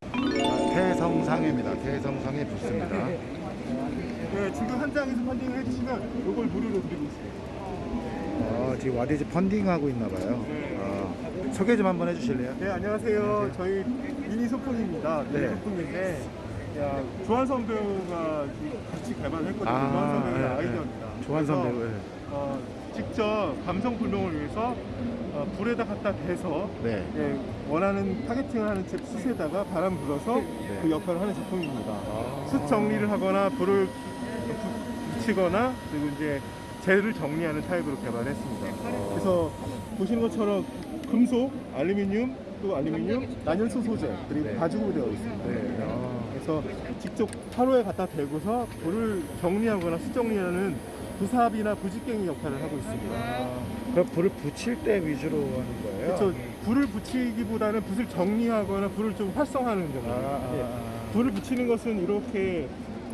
Speaker 1: 아, 태성상해입니다. 태성상해 부스입니다.
Speaker 2: 네, 지금 현장에서 펀딩을 해주시면 이걸 무료로 드리고 있습니다.
Speaker 1: 아, 지금 와디즈 펀딩 하고 있나 봐요. 아, 소개 좀 한번 해주실래요?
Speaker 2: 네, 안녕하세요. 저희 미니 소품입니다. 미니
Speaker 1: 네.
Speaker 2: 소품인데, 야, 조한선 배우가 같이 개발을 했거든요.
Speaker 1: 아,
Speaker 2: 조한선 배우의. 아이디어입니다.
Speaker 1: 조한선
Speaker 2: 그래서,
Speaker 1: 배우. 예.
Speaker 2: 어, 직접 감성 불멍을 위해서 어, 불에다 갖다 대서
Speaker 1: 네.
Speaker 2: 예, 원하는 targeting을 하는 제 숯에다가 바람 불어서
Speaker 1: 네.
Speaker 2: 그 역할을 하는 제품입니다.
Speaker 1: 아.
Speaker 2: 숯 정리를 하거나 불을 부- 붙이거나 그리고 이제 재를 정리하는 타입으로 개발했습니다. 그래서 보시는 것처럼 금속, 알루미늄, 또 알루미늄, 난연소 소재 그리고
Speaker 1: 네.
Speaker 2: 가죽으로 되어 있습니다.
Speaker 1: 네. 아.
Speaker 2: 그래서 직접 화로에 갖다 대고서 불을 정리하거나 숯 정리하는 부삽이나 부직갱이 역할을 하고 있습니다.
Speaker 1: 그럼 불을 붙일 때 위주로 하는 거예요?
Speaker 2: 그렇죠. 불을 붙이기보다는 불을 정리하거나 불을 좀 활성화하는 정도.
Speaker 1: 아, 아,
Speaker 2: 예.
Speaker 1: 아.
Speaker 2: 불을 붙이는 것은 이렇게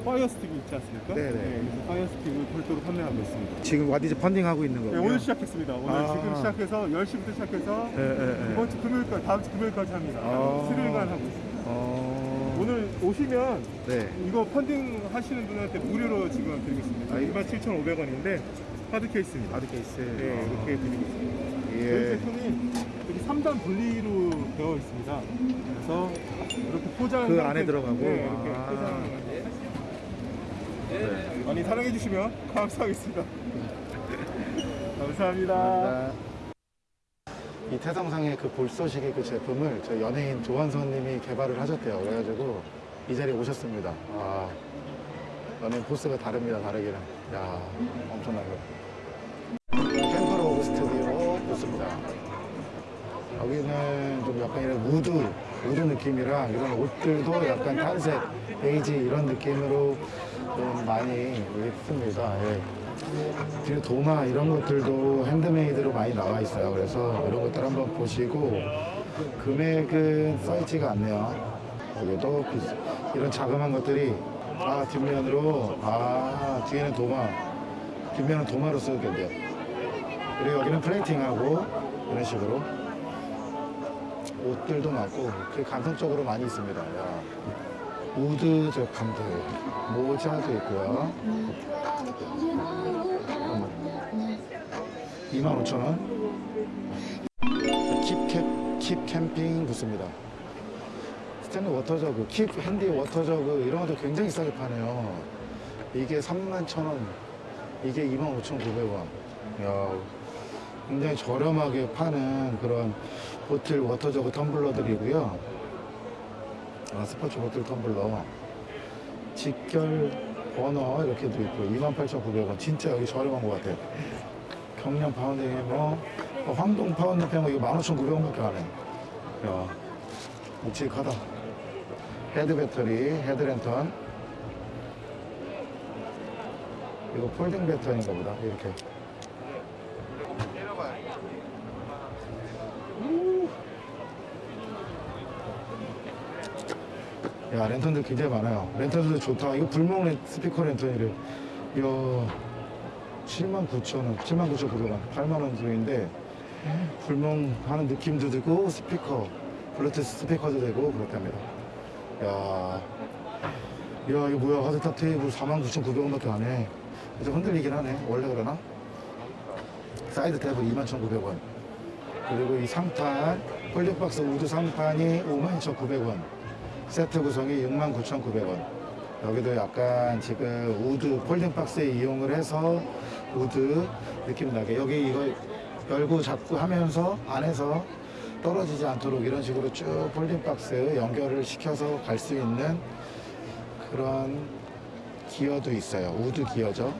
Speaker 2: fire stick이 있지 않습니까?
Speaker 1: 네네.
Speaker 2: 예, 그래서 fire stick을 별도로 판매하고 있습니다.
Speaker 1: 지금 와디즈 펀딩 하고 있는
Speaker 2: 네,
Speaker 1: 거고요.
Speaker 2: 오늘 시작했습니다. 오늘
Speaker 1: 아.
Speaker 2: 지금 시작해서 10시부터 시작해서
Speaker 1: 예, 예, 예.
Speaker 2: 이번 주 금요일까지 다음 주 금요일까지 합니다.
Speaker 1: 아.
Speaker 2: 수요일간 하고 있습니다.
Speaker 1: 어...
Speaker 2: 오늘 오시면
Speaker 1: 네.
Speaker 2: 이거 펀딩 하시는 분한테 무료로 지금 드리겠습니다.
Speaker 1: 아이.
Speaker 2: 27,500원인데 하드 케이스입니다.
Speaker 1: 하드 케이스.
Speaker 2: 네, 이렇게 드리고 있습니다. 저희
Speaker 1: 예.
Speaker 2: 제품이 여기 3단 분리로 되어 있습니다. 그래서 이렇게 포장
Speaker 1: 그 안에 들어가고?
Speaker 2: 네, 이렇게
Speaker 1: 아.
Speaker 2: 포장
Speaker 1: 네.
Speaker 2: 많이 사랑해 주시면 감사하겠습니다. 감사합니다.
Speaker 1: 감사합니다. 이 태성상의 그 볼소식의 그 제품을 저 연예인 조한선님이 개발을 하셨대요. 그래가지고 이 자리에 오셨습니다. 아, 연예인 포스가 다릅니다. 다르기는. 야, 엄청나요. 캠퍼로 오브 스튜디오 좋습니다. 여기는 좀 약간 이런 wood, wood 느낌이랑 이런 옷들도 약간 탄색, 베이지 이런 느낌으로 좀 많이 있습니다. 예. 뒤에 도마 이런 것들도 handmade로 많이 나와 있어요. 그래서 이런 것들 한번 보시고 금액은 써있지가 않네요. 여기도 이런 자그마한 것들이 아 뒷면으로 아 뒤에는 도마 뒷면은 도마로 쓰겠네요. 그리고 여기는 plating하고 이런 식으로 옷들도 많고 그 감성적으로 많이 있습니다. 야. wood 제품들 모자도 있고요. 25,000원. 킵 캡, 킵 캠핑 부스입니다. 스탠드 water jug, 킵 handy water jug 이런 것도 굉장히 싸게 파네요. 이게 31,000원, 이게 25,900원. 야, 굉장히 저렴하게 파는 그런 bottle water jug 텀블러들이고요. 아, 스포츠 bottle 텀블러. 직결 버너 이렇게도 있고 28,900원. 진짜 여기 저렴한 것 같아요. 경량 pounding 해머 어, 황동 pounding 해머 이거 15,900원밖에 안 해. 야, 묵직하다. 헤드 배터리, 헤드 랜턴. 이거 folding 배터리인가 보다. 이렇게. 야, 랜턴들 굉장히 많아요. 랜턴들도 좋다. 이거 불멍 랜, 스피커 랜턴이래. 이야, 79,000원, 79,900원, 8만 원 정도인데, 불멍하는 느낌도 들고, 스피커, 블루투스 스피커도 되고, 그렇답니다. 야, 야, 이거 뭐야. hard top 테이블 49,900원밖에 안 해. 좀 흔들리긴 하네. 원래 그러나? 사이드 테이블 21,900 원. 그리고 이 상판, folding박스 wood 상판이 52,900원. 세트 구성이 69,900원. 여기도 약간 지금 wood folding박스에 이용을 해서 wood 느낌 나게. 여기 이거 열고 잡고 하면서 안에서 떨어지지 않도록 이런 식으로 쭉 folding박스 연결을 시켜서 갈 수 있는 그런 gear도 있어요. wood gear죠.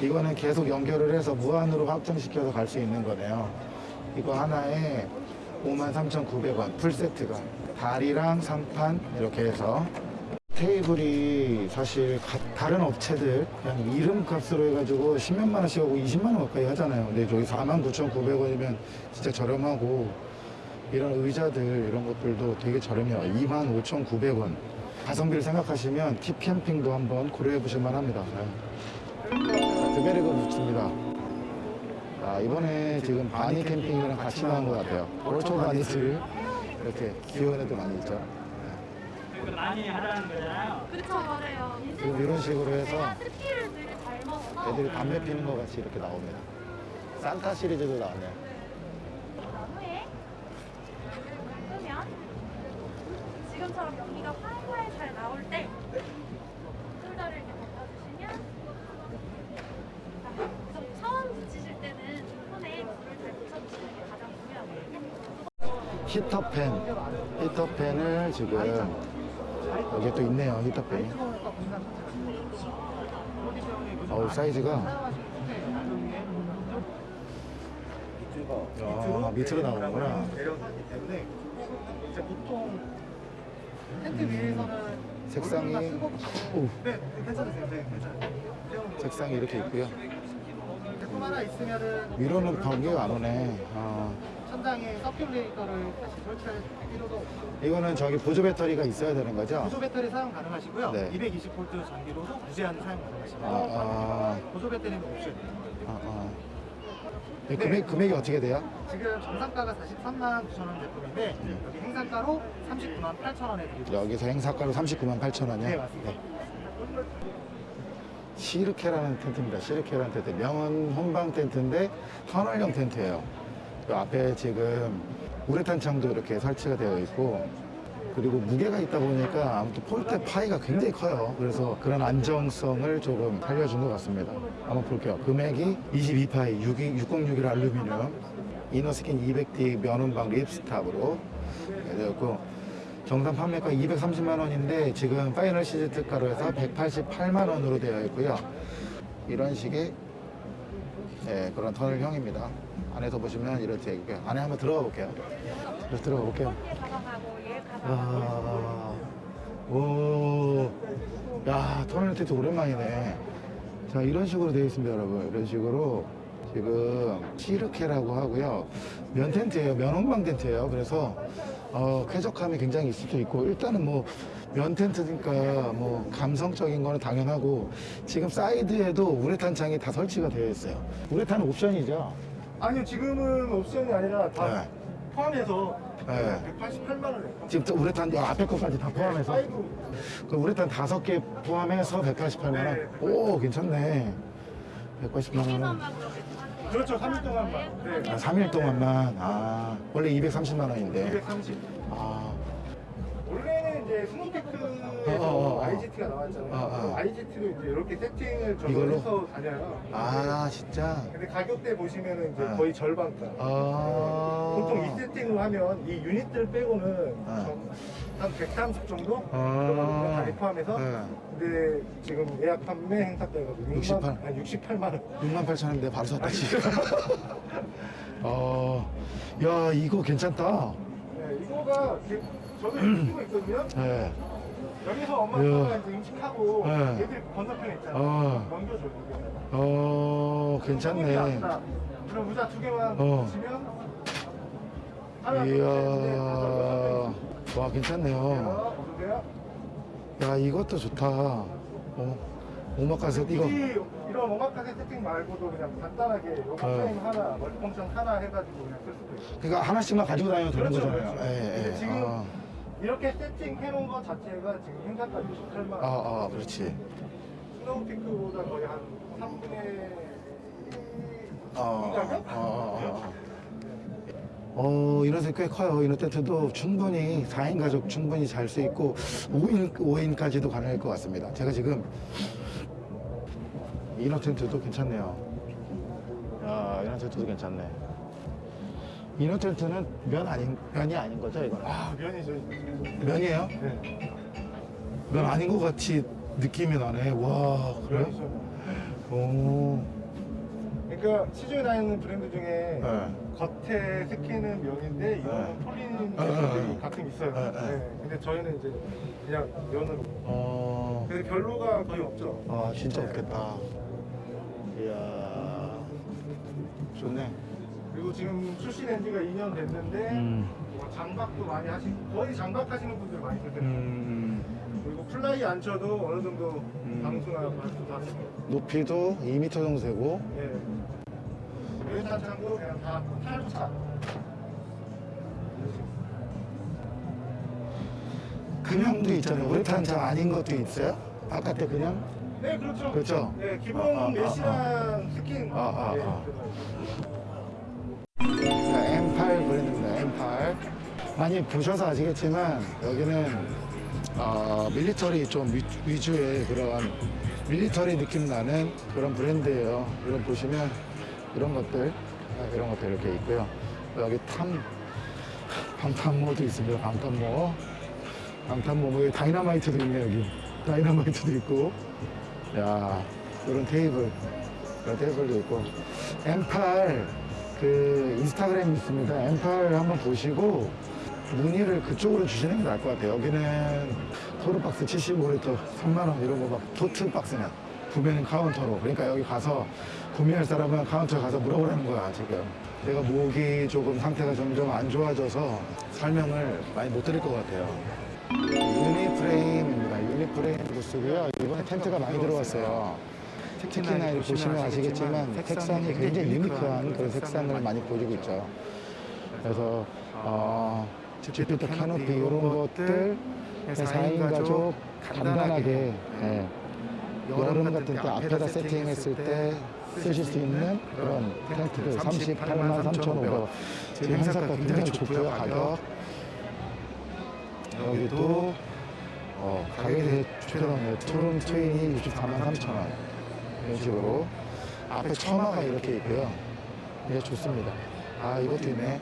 Speaker 1: 이거는 계속 연결을 해서 무한으로 확장시켜서 갈 수 있는 거네요. 이거 하나에 53,900원 풀 세트가 다리랑 상판 이렇게 해서 테이블이 사실 가- 다른 업체들 그냥 이름 값으로 해가지고 10몇만 원씩 하고 20만 원 가까이 하잖아요. 근데 저기 49,900원이면 진짜 저렴하고 이런 의자들 이런 것들도 되게 저렴해요. 25,900원. 가성비를 생각하시면 팁 캠핑도 한번 고려해 보실 만합니다. 네. 드베르그 부츠입니다. 아, 이번에 지금 바니 캠핑이랑 같이 나온 것 같아요. 올초 바니들 이렇게 애들 많이 있죠. 많이 하라는 거잖아요.
Speaker 5: 그렇죠, 맞아요.
Speaker 1: 그리고 이런 식으로 해서
Speaker 5: 스키를 되게 잘 먹어서
Speaker 1: 애들이 담배 피는 거 같이 이렇게 나옵니다. 산타 시리즈도 나왔네요.
Speaker 5: 나무에 끄면 지금처럼 여기가 황후에 잘 나올 때 숄더를 이렇게 벗겨주시면
Speaker 1: 히터팬, 히터팬을 지금 여기 또 있네요, 히터팬이. 어우, 사이즈가. 아, 밑으로 나오는구나. 색상이, 오. 색상이 이렇게 있고요. 위로는 번개가 안 오네. 아,
Speaker 2: 천장에 서큘레이터를 다시 설치할 필요도 없고
Speaker 1: 이거는 저기 보조 배터리가 있어야 되는 거죠?
Speaker 2: 보조 배터리 사용 가능하시고요.
Speaker 1: 네.
Speaker 2: 220V 전기로도 무제한 사용 가능하십니다.
Speaker 1: 아, 아,
Speaker 2: 보조 배터리는 옵션.
Speaker 1: 아, 아. 이 금액, 금액이 어떻게 돼요?
Speaker 2: 지금 정상가가 43만 9천 원 제품인데 여기 행사가로 39만 8천 원에 드리고
Speaker 1: 여기서 행사가로 39만 8천 원이요?
Speaker 2: 네, 맞습니다.
Speaker 1: 시르케라는 텐트입니다. 시르케라는 텐트. 명은 혼방 텐트인데 터널형 텐트예요. 그 앞에 지금 우레탄 창도 이렇게 설치가 되어 있고 그리고 무게가 있다 보니까 아무튼 폴대 파이가 굉장히 커요. 그래서 그런 안정성을 조금 살려준 것 같습니다. 한번 볼게요. 금액이 22파이 6061 알루미늄 inner skin 200D 면혼방 ripstop으로 되었고 정상 판매가 230만 원인데 지금 final 시즌 특가로 해서 188만 원으로 되어 있고요. 이런 식의 예, 그런 터널형입니다. 안에서 보시면 이렇게 있고요. 안에 한번 들어가 볼게요. 이렇게 들어가 볼게요. 아, 오, 야, 터널 텐트 오랜만이네. 자, 이런 식으로 되어 있습니다, 여러분. 이런 식으로 지금 시르케라고 하고요. 면 텐트예요. 면 홍방 텐트예요. 그래서 어, 쾌적함이 굉장히 있을 수 있고 일단은 뭐 면 텐트니까 뭐 감성적인 거는 당연하고 지금 사이드에도 우레탄 창이 다 설치가 되어 있어요. 우레탄은 옵션이죠.
Speaker 2: 아니요, 지금은 옵션이 아니라 다
Speaker 1: 네.
Speaker 2: 포함해서
Speaker 1: 네.
Speaker 2: 188만 원에
Speaker 1: 지금 또 우레탄 여 앞에 것까지 다 포함해서 그 우레탄 다섯 개 포함해서 188만 원. 오 괜찮네. 188만 원.
Speaker 2: 그렇죠, 3일 동안만. 네.
Speaker 1: 아, 3일 동안만. 아 원래 230만 원인데.
Speaker 2: 230.
Speaker 1: 아
Speaker 2: 이제 스노테크에서
Speaker 1: 어, 어, 어.
Speaker 2: IGT가 나왔잖아요.
Speaker 1: 어, 어.
Speaker 2: 그럼 IGT로 이제 이렇게 세팅을 저걸
Speaker 1: 이걸로?
Speaker 2: 해서 다녀요.
Speaker 1: 아, 진짜.
Speaker 2: 근데 가격대 보시면은 이제
Speaker 1: 아.
Speaker 2: 거의 절반가.
Speaker 1: 아.
Speaker 2: 보통 이 세팅을 하면 이 유닛들 빼고는
Speaker 1: 아.
Speaker 2: 좀한130 정도?
Speaker 1: 아.
Speaker 2: 들어가거든요. 다 포함해서.
Speaker 1: 네.
Speaker 2: 근데 지금 예약 판매 행사가가지고
Speaker 1: 68.
Speaker 2: 아니 68만 원.
Speaker 1: 6만 8천 원인데 바로 샀다 지금. 어, 야 이거 괜찮다.
Speaker 2: 네, 이거가 제- 저도 이거 있거든요.
Speaker 1: 네.
Speaker 2: 여기서 엄마
Speaker 1: 이야.
Speaker 2: 아빠가 이제 음식하고
Speaker 1: 네.
Speaker 2: 애들 건너편에 있잖아요.
Speaker 1: 아.
Speaker 2: 넘겨줘. 이거.
Speaker 1: 어, 괜찮네.
Speaker 2: 그럼 의자 두 개만
Speaker 1: 어.
Speaker 2: 하나
Speaker 1: 이야, 와 괜찮네요. 야 이것도 좋다. 어, 오마카세 이거.
Speaker 2: 이런 오마카세 세팅 말고도 그냥 간단하게 로봇
Speaker 1: 어.
Speaker 2: 하나, 멀티펑션 하나 해가지고 그냥 쓸 수도 있어요.
Speaker 1: 그러니까 하나씩만 가지고 다녀도 되는
Speaker 2: 그렇죠,
Speaker 1: 거잖아요.
Speaker 2: 그렇죠.
Speaker 1: 예,
Speaker 2: 근데
Speaker 1: 예.
Speaker 2: 지금
Speaker 1: 아,
Speaker 2: 이렇게 세팅해놓은 것 자체가 지금 행사까지 18만 원.
Speaker 1: 아, 아, 그렇지.
Speaker 2: 스노우피크보다 거의 한 3분의
Speaker 1: 어, 어, 어, 어. 어, 이너셋 꽤 커요. 이너 텐트도 충분히 4인 가족 충분히 잘 수 있고 5인, 5인까지도 가능할 것 같습니다. 제가 지금 이너 텐트도 괜찮네요. 야, 이너 텐트도 괜찮네. inner 텐트는 면 아닌, 면이 아닌 거죠, 이거는?
Speaker 2: 아, 면이죠.
Speaker 1: 면이에요?
Speaker 2: 네.
Speaker 1: 면 아닌 것 같이 느낌이 나네. 와, 그래요?
Speaker 2: 면이죠.
Speaker 1: 오,
Speaker 2: 그러니까 시중에 다니는 브랜드 중에
Speaker 1: 네.
Speaker 2: 겉에 새끼는 면인데 이거는
Speaker 1: 네.
Speaker 2: 폴린
Speaker 1: 네, 네,
Speaker 2: 제품들이
Speaker 1: 네.
Speaker 2: 가끔 있어요.
Speaker 1: 네, 네.
Speaker 2: 네. 근데 저희는 이제 그냥 면으로.
Speaker 1: 어.
Speaker 2: 그래서 별로가 거의 없죠.
Speaker 1: 아 진짜 없겠다. 이야 좋네.
Speaker 2: 그리고 지금 출시된 지가 2년 됐는데
Speaker 1: 음.
Speaker 2: 뭐 장박도 많이 하시고 거의 장박하시는 분들 많이 계세요.
Speaker 1: 음,
Speaker 2: 그리고 플라이 안 쳐도 어느 정도
Speaker 1: 음.
Speaker 2: 방수나 발수 다.
Speaker 1: 높이도 2m 정도 되고
Speaker 2: 예. 우레탄창도 그냥 다 탈부착.
Speaker 1: 그냥도 있잖아요. 우레탄창 아닌 것도 있어요? 바깥에 그냥?
Speaker 2: 네, 그렇죠.
Speaker 1: 그렇죠?
Speaker 2: 네, 기본
Speaker 1: 아, 아, 아,
Speaker 2: 메시랑 스킨.
Speaker 1: 아, 아,
Speaker 2: 네,
Speaker 1: 아.
Speaker 2: 들어가
Speaker 1: 많이 보셔서 아시겠지만 여기는 어, military 좀 위, 위주의 그런 military 느낌 나는 그런 브랜드예요. 이런 보시면 이런 것들 아, 이런 것들 이렇게 있고요. 여기 탐 방탄모도 있습니다. 방탄모. 방탄모, 뭐 다이너마이트도 있네, 여기. 다이너마이트도 있고. 야, 이런 테이블. 이런 테이블도 있고. M8, 그, 인스타그램 있습니다. M8 한번 보시고, 문의를 그쪽으로 주시는 게 나을 것 같아요. 여기는 토르박스 75리터 3만원 이런 거막 tote 박스냐. 구매는 카운터로. 그러니까 여기 가서 구매할 사람은 카운터 가서 물어보라는 거야, 지금. 내가 목이 조금 상태가 점점 안 좋아져서 설명을 많이 못 드릴 것 같아요. 유니프레임입니다. 유니프레임 부스고요. 이번에 텐트가 많이 들어왔어요. 특히나 이렇게 보시면 아시겠지만 색상이 굉장히 unique한 그런 색상을 많이 보여주고 있죠. 그래서 어, 지프트 캐노피 이런 것들 4인 가족 간단하게 예, 여름 같은 때 앞에다 세팅했을 때 쓰실 수 있는 그런 텐트들 38만 3,500원 지금 행사가 굉장히 좋고요 가격. 여기도 어, 가격이 좋더라고요 투룸 twin이 64만 3천원. 이런 식으로. 앞에 처마가 이렇게 있고요. 이게 좋습니다. 아 이것도 있네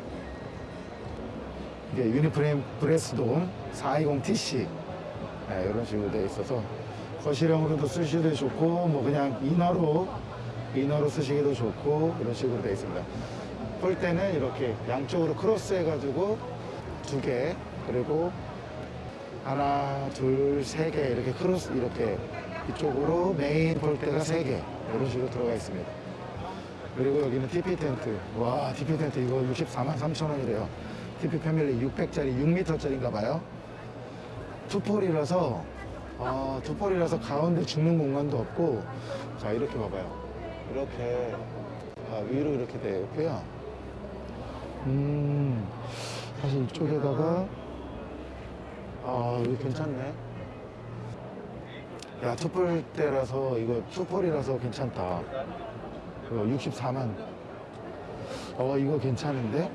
Speaker 1: 유니프레임 브레스돔 420TC 네, 이런 식으로 되어 있어서 거실형으로도 쓰시기도 좋고 뭐 그냥 inner로 inner로 쓰시기도 좋고 이런 식으로 되어 있습니다. 폴대는 이렇게 양쪽으로 크로스 해가지고 두 개 그리고 하나 둘세개 이렇게 크로스 이렇게 이쪽으로 메인 폴대가 세 개 이런 식으로 들어가 있습니다. 그리고 여기는 TP 텐트. 와 TP 텐트 이거 64만 3천 원이래요 TP 패밀리 600짜리 6m짜리인가 봐요. two pole이라서 어, 투폴이라서 가운데 죽는 공간도 없고. 자 이렇게 봐봐요. 이렇게 아, 위로 이렇게 되어 있고요. 음 사실 이쪽에다가 아 이거 괜찮네. 야 투폴 때라서 이거 투폴이라서 괜찮다. 이거 64만. 어 이거 괜찮은데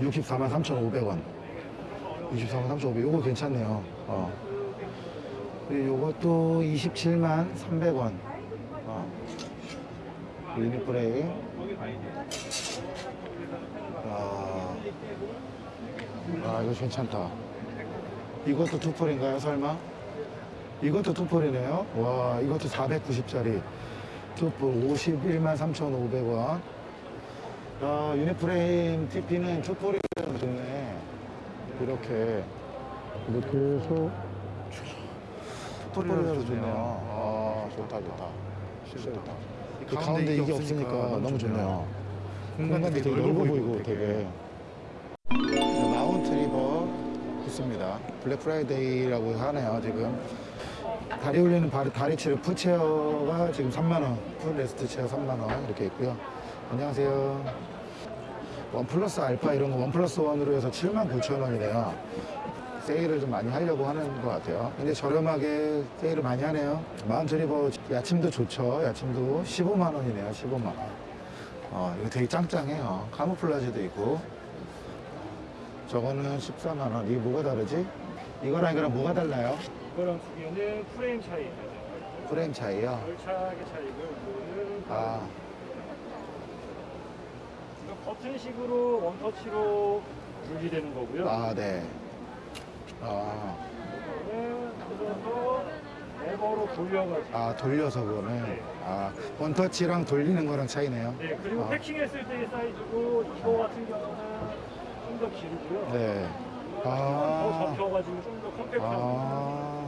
Speaker 1: 64만 3,500원. 64만 3,500원 요거 괜찮네요. 어. 그리고 요것도 27만 300원. 어. 유니프레임 아, 아 이거 괜찮다. 이것도 투폴인가요 설마? 이것도 투폴이네요? 와 이것도 490짜리. 투폴 51만 3,500원 아 유니프레임 TP는 투폴이라서 좋네. 이렇게. 이렇게 해서 two pole이라서 좋네요. 아 좋다 좋다. 좋다. 이 가운데 이게 없으니까 너무 좋네요. 공간이 되게 넓어 보이고 되게. 마운트 리버 부스입니다. 블랙 프라이데이라고 하네요 지금. 다리 올리는 바리, 다리치를 푸체어가 지금 3만원 full rest chair 3만원 이렇게 있고요 안녕하세요 one plus 알파 이런 거 one plus one으로 해서 7만 9천 원이네요 세일을 좀 많이 하려고 하는 것 같아요 근데 저렴하게 세일을 많이 하네요 마운트 리버 야침도 좋죠 야침도 15만 원이네요 15만 원 어, 이거 되게 짱짱해요. camouflage도 있고. 저거는 14만 원. 이게 뭐가 다르지? 이거랑 이거랑 뭐가 달라요?
Speaker 2: 이거랑 두 개는 프레임 차이.
Speaker 1: 프레임 차이요?
Speaker 2: 열차하게 차이고 이거는
Speaker 1: 아,
Speaker 2: 버튼 식으로 원터치로 분리되는 거고요.
Speaker 1: 아, 네. 아,
Speaker 2: 이거는 눌러서 레버로 돌려가지고.
Speaker 1: 아, 돌려서 그거는. 아, 원터치랑 돌리는 거랑 차이네요.
Speaker 2: 네, 그리고
Speaker 1: 아.
Speaker 2: 패킹했을 때의 사이즈고 이거 같은 경우는 좀 더 길고요.
Speaker 1: 네.
Speaker 2: 더
Speaker 1: 아,
Speaker 2: 접혀가지고 좀 더 컴팩트하고.
Speaker 1: 아.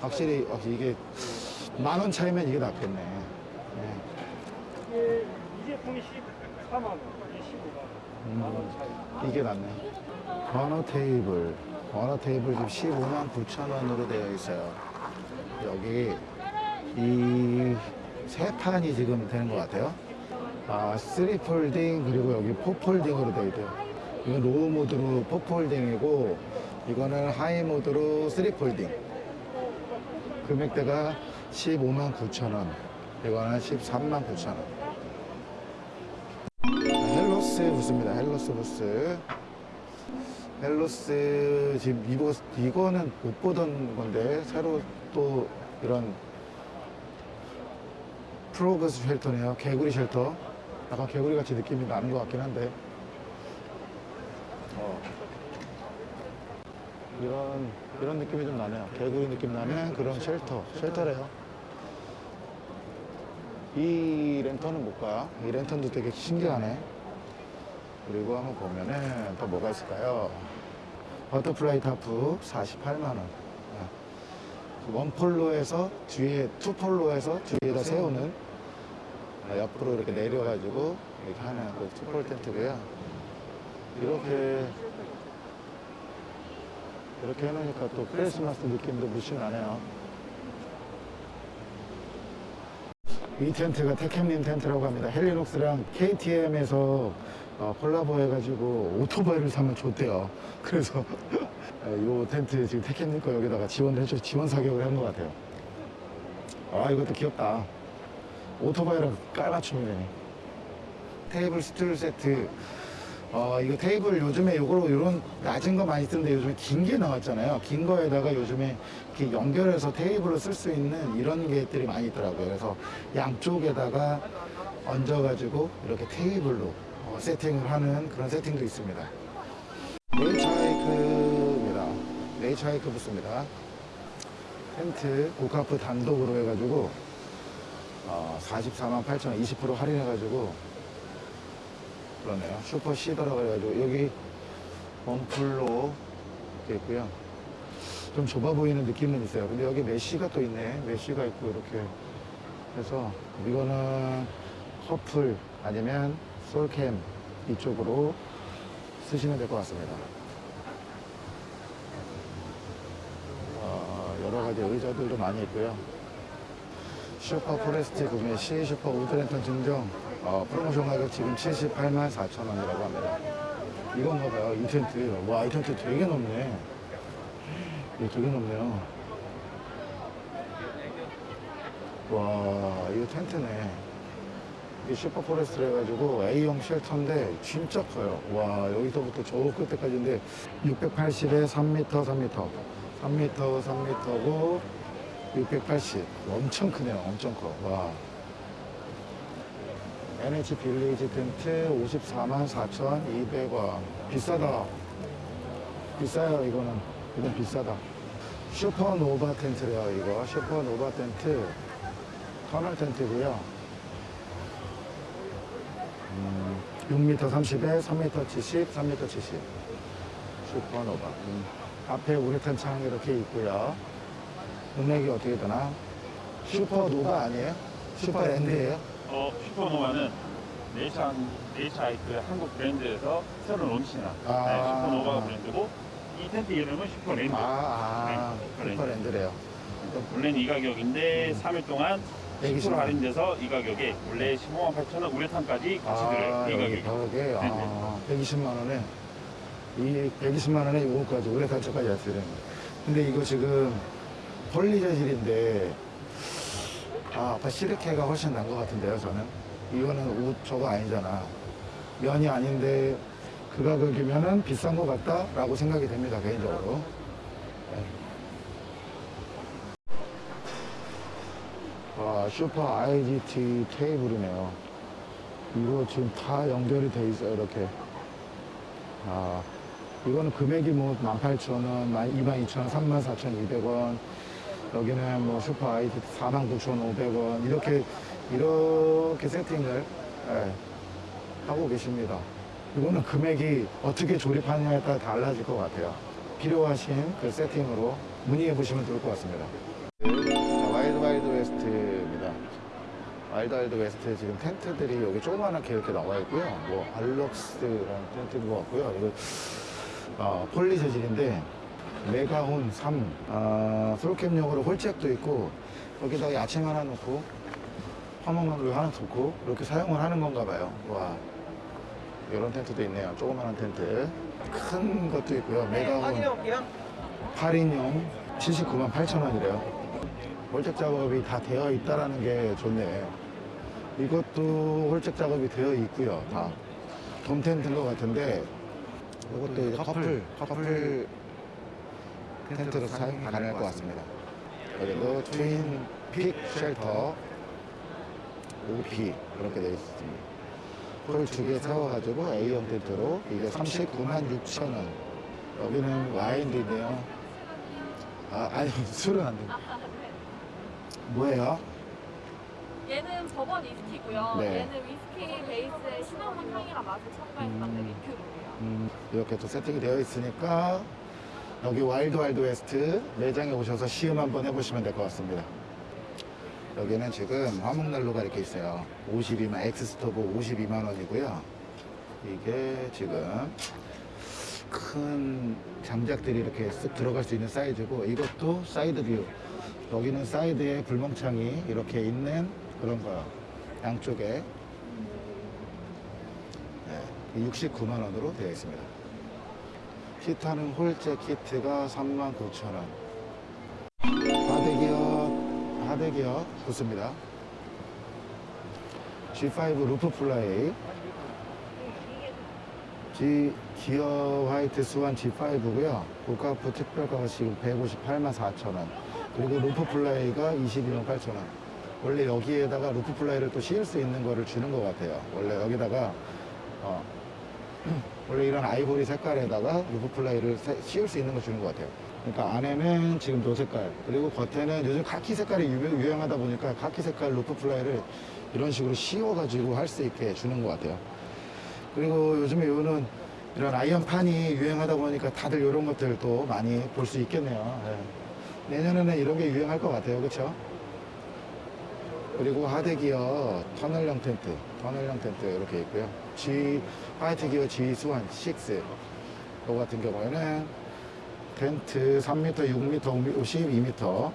Speaker 1: 확실히, 확실히 이게 만 원 차이면 이게 낫겠네. 네.
Speaker 2: 이게 이 제품이 14만 원, 이게 15만 원. 만원 차이.
Speaker 1: 이게 낫네. 버너 테이블. 버너 테이블 지금 15만 9천 원으로 되어 있어요. 여기 이 상판이 지금 되는 것 같아요. 아, 3 folding 그리고 여기 4 folding으로 되어 있대요. 이건 low mode로 4 folding이고 이거는 high mode로 3 folding. 금액대가 15만 9천 원. 이거는 13만 9천 원. 헬로스 부스입니다. 헬로스 부스. 헬로스 지금 이거 이거는 못 보던 건데 새로 또 이런 frog shelter네요. 개구리 shelter. 약간 개구리 같이 느낌이 나는 것 같긴 한데 어. 이런 이런 느낌이 좀 나네요. 개구리 느낌 나는 그런 shelter, shelter래요. 이 랜턴은 뭘까? 이 랜턴도 되게 신기하네. 그리고 한번 보면은 또 뭐가 있을까요? butterfly tarp 48만 원. 아, one pole로 해서 뒤에 two pole로 해서 뒤에다 세우는 아, 옆으로 이렇게 내려가지고 이렇게 하는 그 투폴 텐트고요. 이렇게 이렇게 해놓으니까 또 크리스마스 느낌도 무시 나네요. 이 텐트가 테캠님 텐트라고 합니다. 헬리녹스랑 KTM에서 어, 콜라보 해가지고 오토바이를 사면 좋대요. 그래서 이 텐트 지금 거 여기다가 지원을 해줘 지원 사격을 한 것 같아요. 아 이것도 귀엽다. 오토바이랑 깔맞춤이네. 테이블 스툴 세트. 어, 이거 테이블 요즘에 요거로 이런 낮은 거 많이 쓰는데 요즘에 긴 게 나왔잖아요. 긴 거에다가 요즘에 이렇게 연결해서 테이블로 쓸 수 있는 이런 게들이 많이 있더라고요. 그래서 양쪽에다가 얹어가지고 이렇게 테이블로 어, 세팅을 하는 그런 세팅도 있습니다. 네이처하이크입니다. 네이처하이크 부스입니다. 텐트 고카프 단독으로 해가지고 어, 44만 8천 원, 20% 할인해가지고 그러네요. 슈퍼 시더라고 해가지고 여기 one pole로 이렇게 있고요. 좀 좁아 보이는 느낌은 있어요. 근데 여기 메쉬가 또 있네. 메쉬가 있고 이렇게 해서 이거는 커플 아니면 솔캠 이쪽으로 쓰시면 될 것 같습니다. 어, 여러 가지 의자들도 많이 있고요. Super Forest 구매 시 Super Wood Lantern 증정 어, 프로모션 가격 지금 78만 4천 원이라고 합니다. 이건가 봐요. 이 텐트. 와, 이 텐트 되게 높네. 이게 되게 높네요. 와, 이거 텐트네. 이게 Super Forest를 해가지고 A형 shelter인데 진짜 커요. 와, 여기서부터 저 끝에까지인데 680에 3m, 3m. 3m, 3m고 680. 엄청 크네요. 엄청 커. 와. NH Village 텐트 54만 4,200원. 비싸다. 비싸요, 이거는. 이건 비싸다. Supernova 텐트래요, 이거. Supernova 텐트. 터널 텐트고요. 음, 6m 30에 3m 70, 3m 70. Supernova. 음, 앞에 우레탄 창 이렇게 있고요. 금액이 어떻게 되나? Supernova 아니에요? Superland예요?
Speaker 12: 어, 슈퍼노바는 네이처, 네이처하이크 한국 브랜드에서 새로 론칭한
Speaker 1: 아.
Speaker 12: 네, Supernova 브랜드고 이 텐트 이름은 Superland.
Speaker 1: 아, 아,
Speaker 12: 네,
Speaker 1: Superland. Superland래요.
Speaker 12: 원래는 이 가격인데 3일 동안 10%
Speaker 1: 120만 원.
Speaker 12: 할인돼서 이 가격에 원래 15만 8천 원 우레탄까지 같이
Speaker 1: 아,
Speaker 12: 들어요. 이
Speaker 1: 여기
Speaker 12: 가격이.
Speaker 1: 벽에 아, 120만 원에 이 120만 원에 이거까지 올해 단차까지 왔어요. 근데 이거 지금 폴리 재질인데 아, 아까 시르케가 훨씬 난 것 같은데요, 저는. 이거는 옷 저거 아니잖아. 면이 아닌데 그 가격이면은 비싼 것 같다라고 생각이 됩니다, 개인적으로. 네. 와, 슈퍼 IGT 테이블이네요. 이거 지금 다 연결이 돼 있어요, 이렇게. 아, 이거는 금액이 뭐 18,000원, 22,000원, 34,200원. 여기는 뭐 슈퍼 아이디 49,500원. 이렇게, 이렇게 세팅을 예, 하고 계십니다. 이거는 금액이 어떻게 조립하느냐에 따라 달라질 것 같아요. 필요하신 그 세팅으로 문의해 보시면 좋을 것 같습니다. West입니다. Wild West 지금 텐트들이 여기 조그만하게 이렇게 나와 있고요. 뭐 알럭스라는 텐트도 같고요. 이거 어, poly 재질인데 Megahorn 3 아, 솔캠용으로 홀잭도 있고 여기다가 야침 하나 놓고 화목난로 하나 놓고 이렇게 사용을 하는 건가 봐요. 와 이런 텐트도 있네요. 조그만한 텐트 큰 것도 있고요. 메가혼 8인용 79만 8천 원이래요. 홀잭 작업이 다 되어 있다라는 게 좋네. 이것도 홀잭 작업이 되어 있고요. 다. 돔 텐트인 것 같은데 이것도 이제 커플, 커플 텐트로 사용 가능할 것 같습니다. 여기도 Twin Peak shelter OP 이렇게 되어 있습니다. pole 두 개 세워가지고 A형 텐트로 이게 39만 6천 원. 여기는 와인도 있네요. 아, 아니, 술은 안 됩니다. 뭐예요?
Speaker 13: 얘는 버번 위스키고요.
Speaker 1: 네.
Speaker 13: 얘는 위스키 베이스의 시나몬 향이랑 맛을 첨가해서 만든 리큐르예요.
Speaker 1: 음, 이렇게 또 세팅이 되어 있으니까 여기 Wild Wild West 매장에 오셔서 시음 한번 해보시면 될 것 같습니다. 여기는 지금 화목난로가 이렇게 있어요. 52만 X Stove 52만 원이고요. 이게 지금 큰 장작들이 이렇게 쓱 들어갈 수 있는 사이즈고 이것도 side view. 여기는 사이드에 불멍창이 이렇게 있는 그런 거요. 양쪽에 네, 69만 원으로 되어 있습니다. 히타는 홀째 키트가 39,000원. 하대기어, 하대기어 좋습니다. G5 루프 플라이. G 기어 화이트 스완 G5고요. 고가프 특별가가 지금 158만 4천원. 그리고 루프 플라이가 22만 8천원. 원래 여기에다가 roof fly를 또 씌울 수 있는 거를 주는 것 같아요. 원래 여기다가 어, 원래 이런 아이보리 색깔에다가 roof fly를 세- 씌울 수 있는 거 주는 것 같아요. 그러니까 안에는 지금 노 색깔 그리고 겉에는 요즘 카키 색깔이 유- 유행하다 보니까 카키 색깔 roof fly를 이런 식으로 씌워가지고 할 수 있게 주는 것 같아요. 그리고 요즘에 요는 이런 iron판이 유행하다 보니까 다들 이런 것들도 많이 볼 수 있겠네요. 예. 내년에는 이런 게 유행할 것 같아요. 그렇죠? 그리고 하드 기어 터널형 텐트, 터널형 텐트 이렇게 있고요. G 화이트 기어 G 수완 6. 이거 같은 경우에는 텐트 3m, 6m, 52m.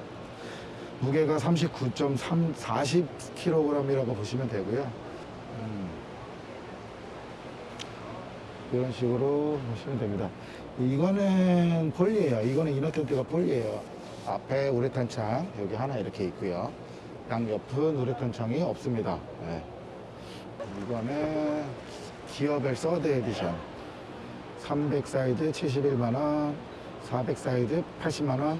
Speaker 1: 무게가 39.3, 40kg이라고 보시면 되고요. 음. 이런 식으로 보시면 됩니다. 이거는 poly예요. 이거는 inner 텐트가 poly예요. 앞에 우레탄 창 여기 하나 이렇게 있고요. 양 옆은 우레탄 창이 없습니다. 네. 이거는 기어벨 서드 에디션. 300 사이즈 71만 원, 400 사이즈 80만 원,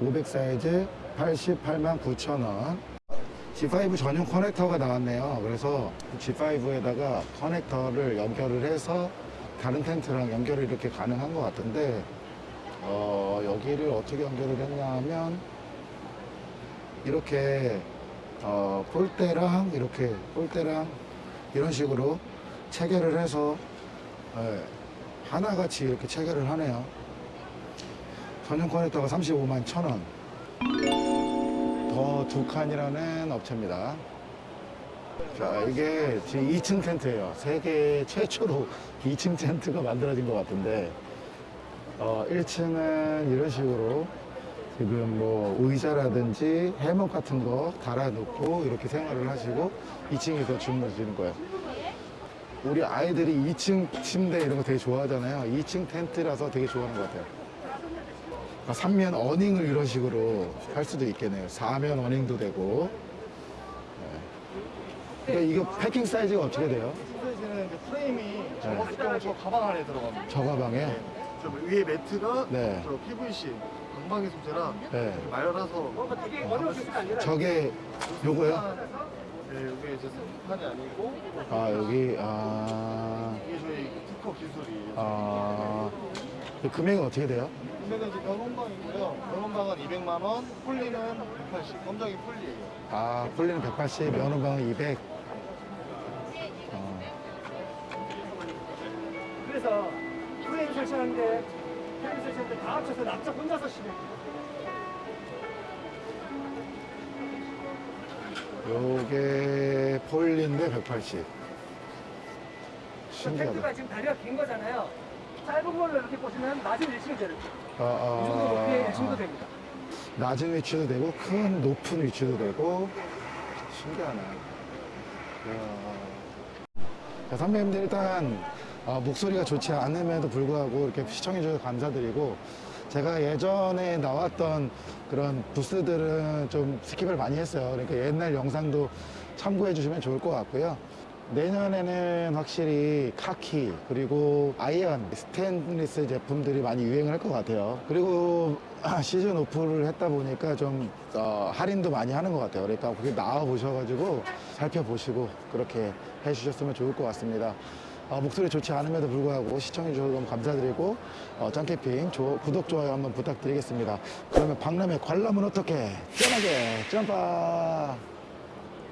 Speaker 1: 500 사이즈 88만 9천 원. G5 전용 커넥터가 나왔네요. 그래서 G5에다가 커넥터를 연결을 해서 다른 텐트랑 연결이 이렇게 가능한 것 같은데, 어, 여기를 어떻게 연결을 했냐 하면, 이렇게, 어, 폴대랑 이렇게, 폴대랑 이런 식으로 체결을 해서, 예, 하나같이 이렇게 체결을 하네요. 전용 커넥터가 35만 1천 원. 더 두 칸이라는 업체입니다. 자, 이게 지금 2층 텐트예요. 세계 최초로 2층 텐트가 만들어진 것 같은데, 어, 1층은 이런 식으로 지금 뭐 의자라든지 해먹 같은 거 달아놓고 이렇게 생활을 하시고 2층에서 주무시는 거예요. 우리 아이들이 2층 침대 이런 거 되게 좋아하잖아요. 2층 텐트라서 되게 좋아하는 것 같아요. 그러니까 3면 어닝을 이런 식으로 할 수도 있겠네요. 4면 어닝도 되고. 네. 그러니까 이거 패킹 사이즈가 어떻게 돼요?
Speaker 2: 사이즈는 이제 프레임이 경우 저 가방 안에 들어갑니다.
Speaker 1: 저 가방에?
Speaker 2: 네. 저 위에 매트가
Speaker 1: 네.
Speaker 2: 저 PVC 방방이 소재라
Speaker 1: 네.
Speaker 2: 말라서
Speaker 1: 저게 요거요?
Speaker 2: 네, 이게 이제 선판이 아니고
Speaker 1: 아, 여기, 아,
Speaker 2: 이게 저희 특허 기술이에요.
Speaker 1: 아, 그 금액은 어떻게 돼요?
Speaker 2: 금액은 이제 면원방이고요. 면원방은 200만 원, 폴리는 180. 검정이 폴리예요.
Speaker 1: 아, 폴리는 180, 면허방은 200. 어,
Speaker 6: 그래서 프레임 설치하는데 프레임 설치하는데 다 합쳐서 납작 혼자서 심해.
Speaker 1: 요게 폴리인데 180.
Speaker 6: 텐트가
Speaker 1: 신기하다.
Speaker 6: 지금 다리가 긴 거잖아요. 짧은 걸로 이렇게 보시면 낮은 1층이 되는 거예요.
Speaker 1: 아,
Speaker 6: 이 정도 높이의
Speaker 1: 아,
Speaker 6: 1층도
Speaker 1: 아.
Speaker 6: 됩니다.
Speaker 1: 낮은 위치도 되고 큰 높은 위치도 되고 신기하네. 이야. 자, 선배님들 일단 어, 목소리가 좋지 않음에도 불구하고 이렇게 시청해 주셔서 감사드리고 제가 예전에 나왔던 그런 부스들은 좀 skip을 많이 했어요. 그러니까 옛날 영상도 참고해 주시면 좋을 것 같고요. 내년에는 확실히 카키 그리고 iron 스테인리스 제품들이 많이 유행을 할 것 같아요. 그리고 시즌 오프를 했다 보니까 좀 어, 할인도 많이 하는 것 같아요. 그러니까 그게 나와 보셔가지고 살펴보시고 그렇게 해주셨으면 좋을 것 같습니다. 어, 목소리 좋지 않음에도 불구하고 시청해주셔서 너무 감사드리고 어, 짱캠핑 조- 구독, 좋아요 한번 부탁드리겠습니다. 그러면 박람회 관람은 어떻게? 짠하게 점파!